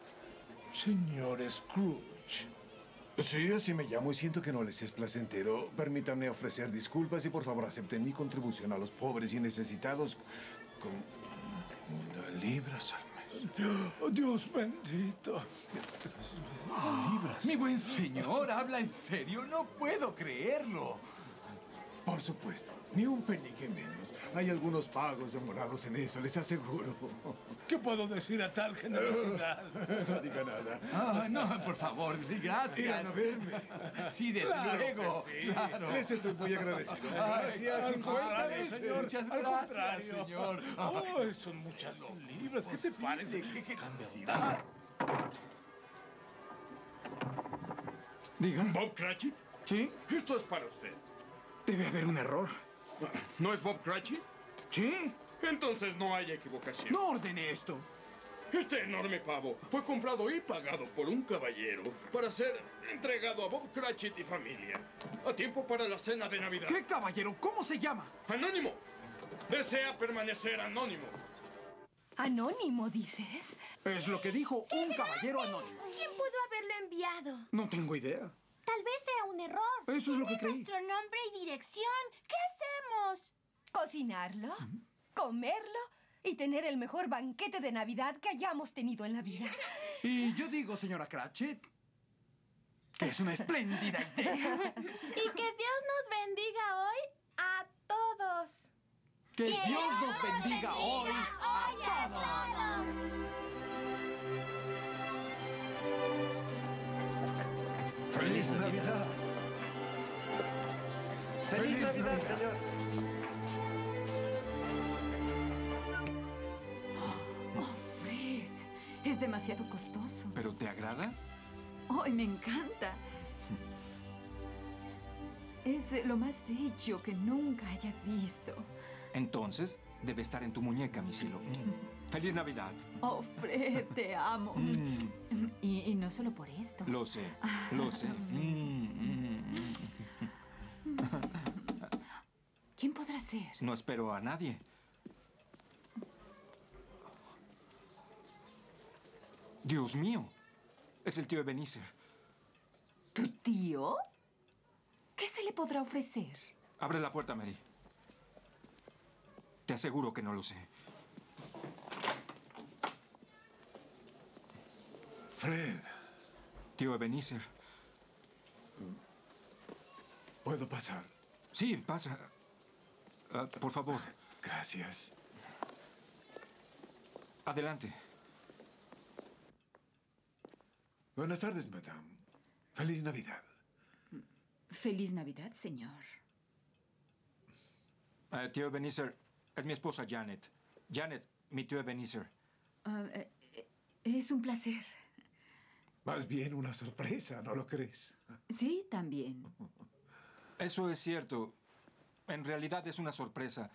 Señor Scrooge. Sí, así me llamo y siento que no les es placentero. Permítanme ofrecer disculpas y por favor acepten mi contribución a los pobres y necesitados con una libras al mes. Oh, Dios bendito. Libras. Mi buen señor, ¿habla en serio? No puedo creerlo. Por supuesto, ni un penique menos. Hay algunos pagos demorados en eso, les aseguro. ¿Qué puedo decir a tal generosidad? No diga nada. Ah, no, por favor, gracias. Irán a verme. Sí, desde Claro luego. sí. Claro. Les estoy muy agradecido. Ay, Gracias, al 50 contrario, veces. señor. Muchas Al gracias, contrario. señor. Oh, son muchas libras. ¿Qué te parece? Cambia Diga. ¿Bob Cratchit? ¿Sí? Esto es para usted. Debe haber un error. ¿No es Bob Cratchit? ¿Sí? Entonces no hay equivocación. No ordené esto. Este enorme pavo fue comprado y pagado por un caballero para ser entregado a Bob Cratchit y familia. A tiempo para la cena de Navidad. ¿Qué caballero? ¿Cómo se llama? Anónimo. Desea permanecer anónimo. ¿Anónimo, dices? Es lo que dijo un caballero anónimo. ¿Quién pudo haberlo enviado? No tengo idea. Tal vez sea un error. Eso es lo que Tiene creí. nuestro nombre y dirección. ¿Qué hacemos? ¿Cocinarlo? ¿Comerlo? Y tener el mejor banquete de Navidad que hayamos tenido en la vida. Y yo digo, señora Cratchit, que es una espléndida idea. Y que Dios nos bendiga hoy a todos. Que Dios nos bendiga hoy a ¡Feliz Navidad! ¡Feliz Navidad, señor! Oh, Fred, es demasiado costoso. ¿Pero te agrada? ¡Ay, me encanta! Es lo más bello que nunca haya visto. Entonces, debe estar en tu muñeca, mi cielo. ¡Feliz Navidad! Oh, Fred, te amo. Mm, Y, y no solo por esto. lo sé, lo sé. Mm, mm. ¿Quién podrá ser? No espero a nadie. Dios mío. Es el tío Ebenezer. ¿Tu tío? ¿Qué se le podrá ofrecer? Abre la puerta, Mary. Te aseguro que no lo sé. Fred, Tío Ebenezer. ¿puedo pasar? Sí, pasa. Ah, por favor. Gracias. Adelante. Buenas tardes, madame. Feliz Navidad. Feliz Navidad, señor. Ah, tío Ebenezer, es mi esposa Janet. Janet, mi tío Ebenezer. Ah, eh, eh, es un placer. Más bien una sorpresa, ¿no lo crees? Sí, también. Eso es cierto. En realidad es una sorpresa.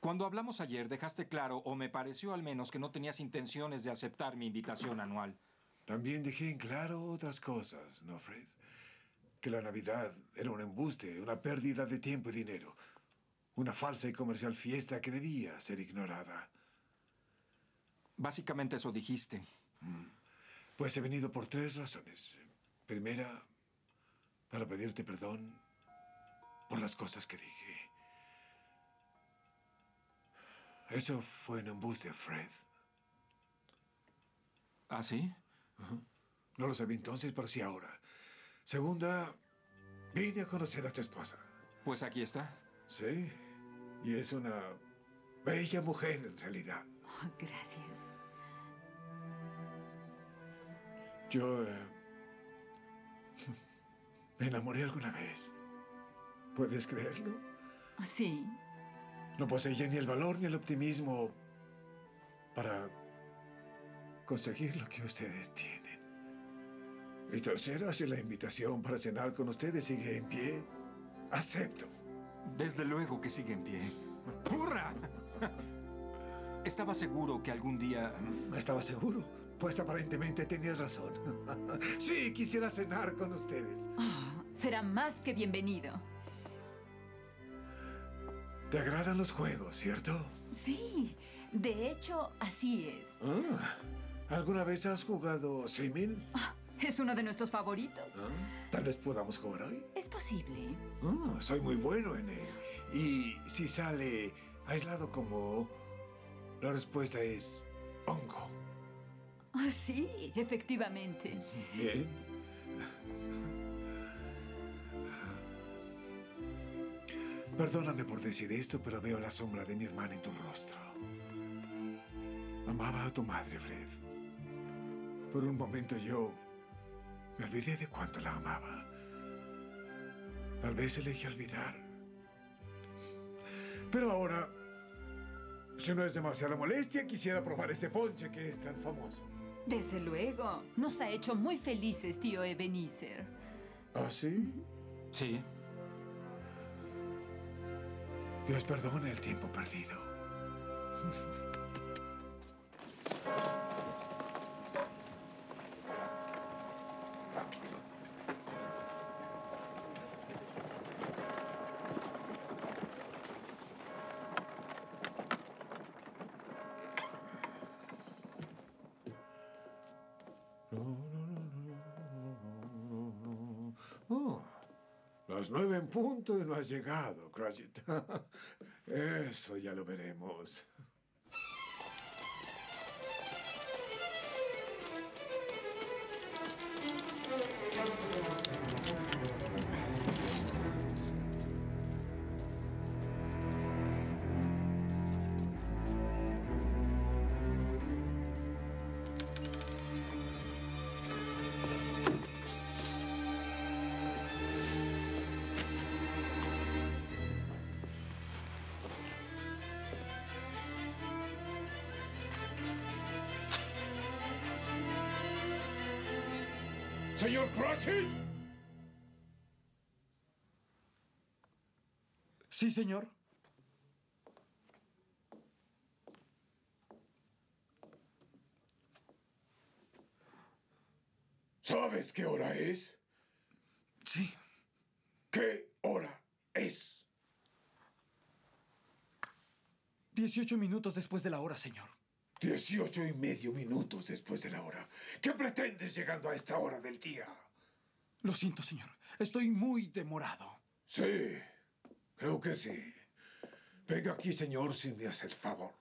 Cuando hablamos ayer, dejaste claro, o me pareció al menos, que no tenías intenciones de aceptar mi invitación anual. También dejé en claro otras cosas, ¿no, Fred? Que la Navidad era un embuste, una pérdida de tiempo y dinero. Una falsa y comercial fiesta que debía ser ignorada. Básicamente eso dijiste. Pues he venido por tres razones. Primera, para pedirte perdón por las cosas que dije. Eso fue un embuste, Fred. ¿Ah, sí? No lo sabía entonces, pero sí ahora. Segunda, vine a conocer a tu esposa. Pues aquí está. Sí, y es una bella mujer en realidad. Oh, gracias. Yo eh, me enamoré alguna vez. ¿Puedes creerlo? Sí. No poseía ni el valor ni el optimismo para conseguir lo que ustedes tienen. Y tercera, si la invitación para cenar con ustedes sigue en pie, acepto. Desde luego que sigue en pie. ¡Hurra! Estaba seguro que algún día... Estaba seguro, pues aparentemente tenías razón. sí, quisiera cenar con ustedes. Oh, será más que bienvenido. ¿Te agradan los juegos, cierto? Sí, de hecho, así es. Ah, ¿Alguna vez has jugado símil? Es uno de nuestros favoritos. ¿Ah? Tal vez podamos jugar hoy. Es posible. Ah, soy muy bueno en él. Y si sale aislado como... La respuesta es hongo. Ah, sí, efectivamente. Bien. Perdóname por decir esto, pero veo la sombra de mi hermana en tu rostro. Amaba a tu madre, Fred. Por un momento yo me olvidé de cuánto la amaba. Tal vez elegí olvidar. Pero ahora, si no es demasiada molestia, quisiera probar ese ponche que es tan famoso. Desde luego. Nos ha hecho muy felices, tío Ebenezer. ¿Ah, sí? Sí. Dios perdone el tiempo perdido. En punto no has llegado, Cratchit. Eso ya lo veremos. Sí, señor. ¿Sabes qué hora es? Sí. ¿Qué hora es? Dieciocho minutos después de la hora, señor. Dieciocho y medio minutos después de la hora. ¿Qué pretendes llegando a esta hora del día? Lo siento, señor. Estoy muy demorado. Sí, creo que sí. Venga aquí, señor, si me hace el favor.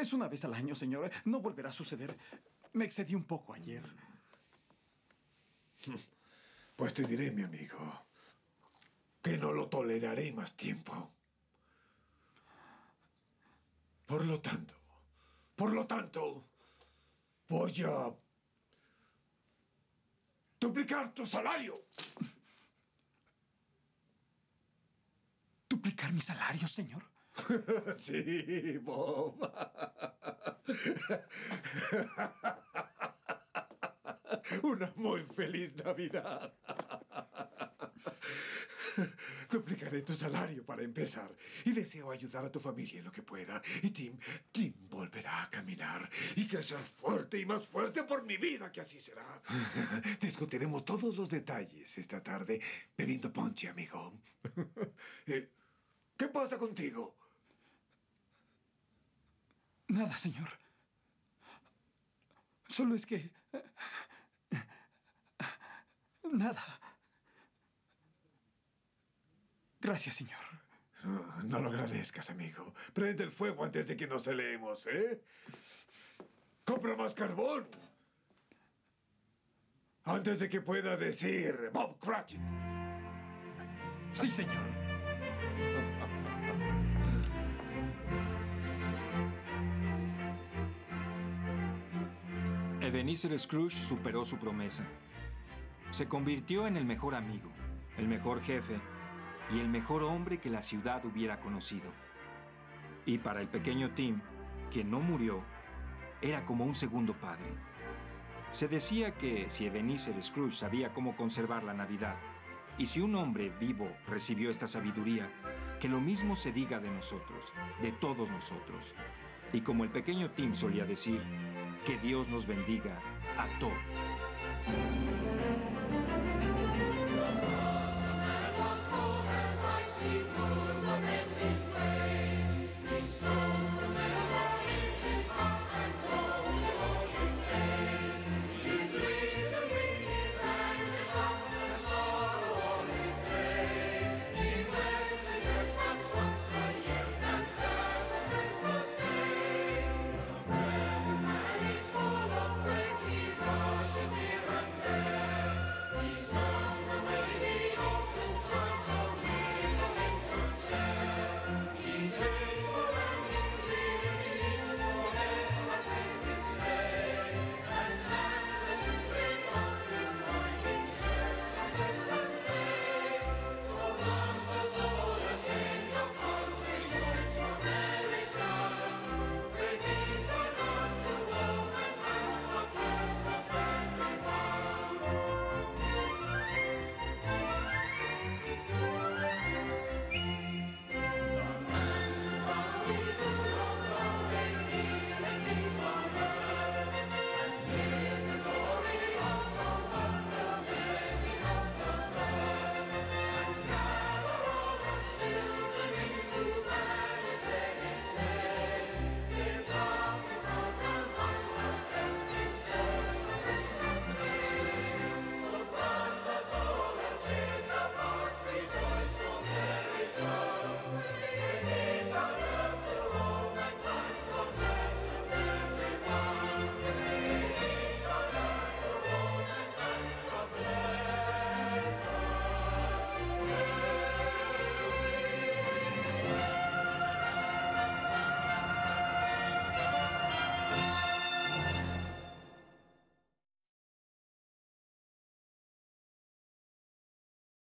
Es una vez al año, señor. No volverá a suceder. Me excedí un poco ayer. Pues te diré, mi amigo, que no lo toleraré más tiempo. Por lo tanto, por lo tanto, voy a duplicar tu salario. ¿Duplicar mi salario, señor? sí, Bob. Una muy feliz Navidad. Duplicaré tu salario para empezar. Y deseo ayudar a tu familia en lo que pueda. Y Tim, Tim volverá a caminar y crecer fuerte y más fuerte por mi vida, que así será. Discutiremos todos los detalles esta tarde bebiendo ponche, amigo. Eh, ¿Qué pasa contigo? Nada, señor. Solo es que... Nada. Gracias, señor. Ah, No lo agradezcas, amigo. Prende el fuego antes de que nos celeemos, ¿eh? Compra más carbón. Antes de que pueda decir Bob Cratchit. Sí, señor. Ebenezer Scrooge superó su promesa. Se convirtió en el mejor amigo, el mejor jefe y el mejor hombre que la ciudad hubiera conocido. Y para el pequeño Tim, quien no murió, era como un segundo padre. Se decía que si Ebenezer Scrooge sabía cómo conservar la Navidad, y si un hombre vivo recibió esta sabiduría, que lo mismo se diga de nosotros, de todos nosotros. Y como el pequeño Tim solía decir, que Dios nos bendiga a todos.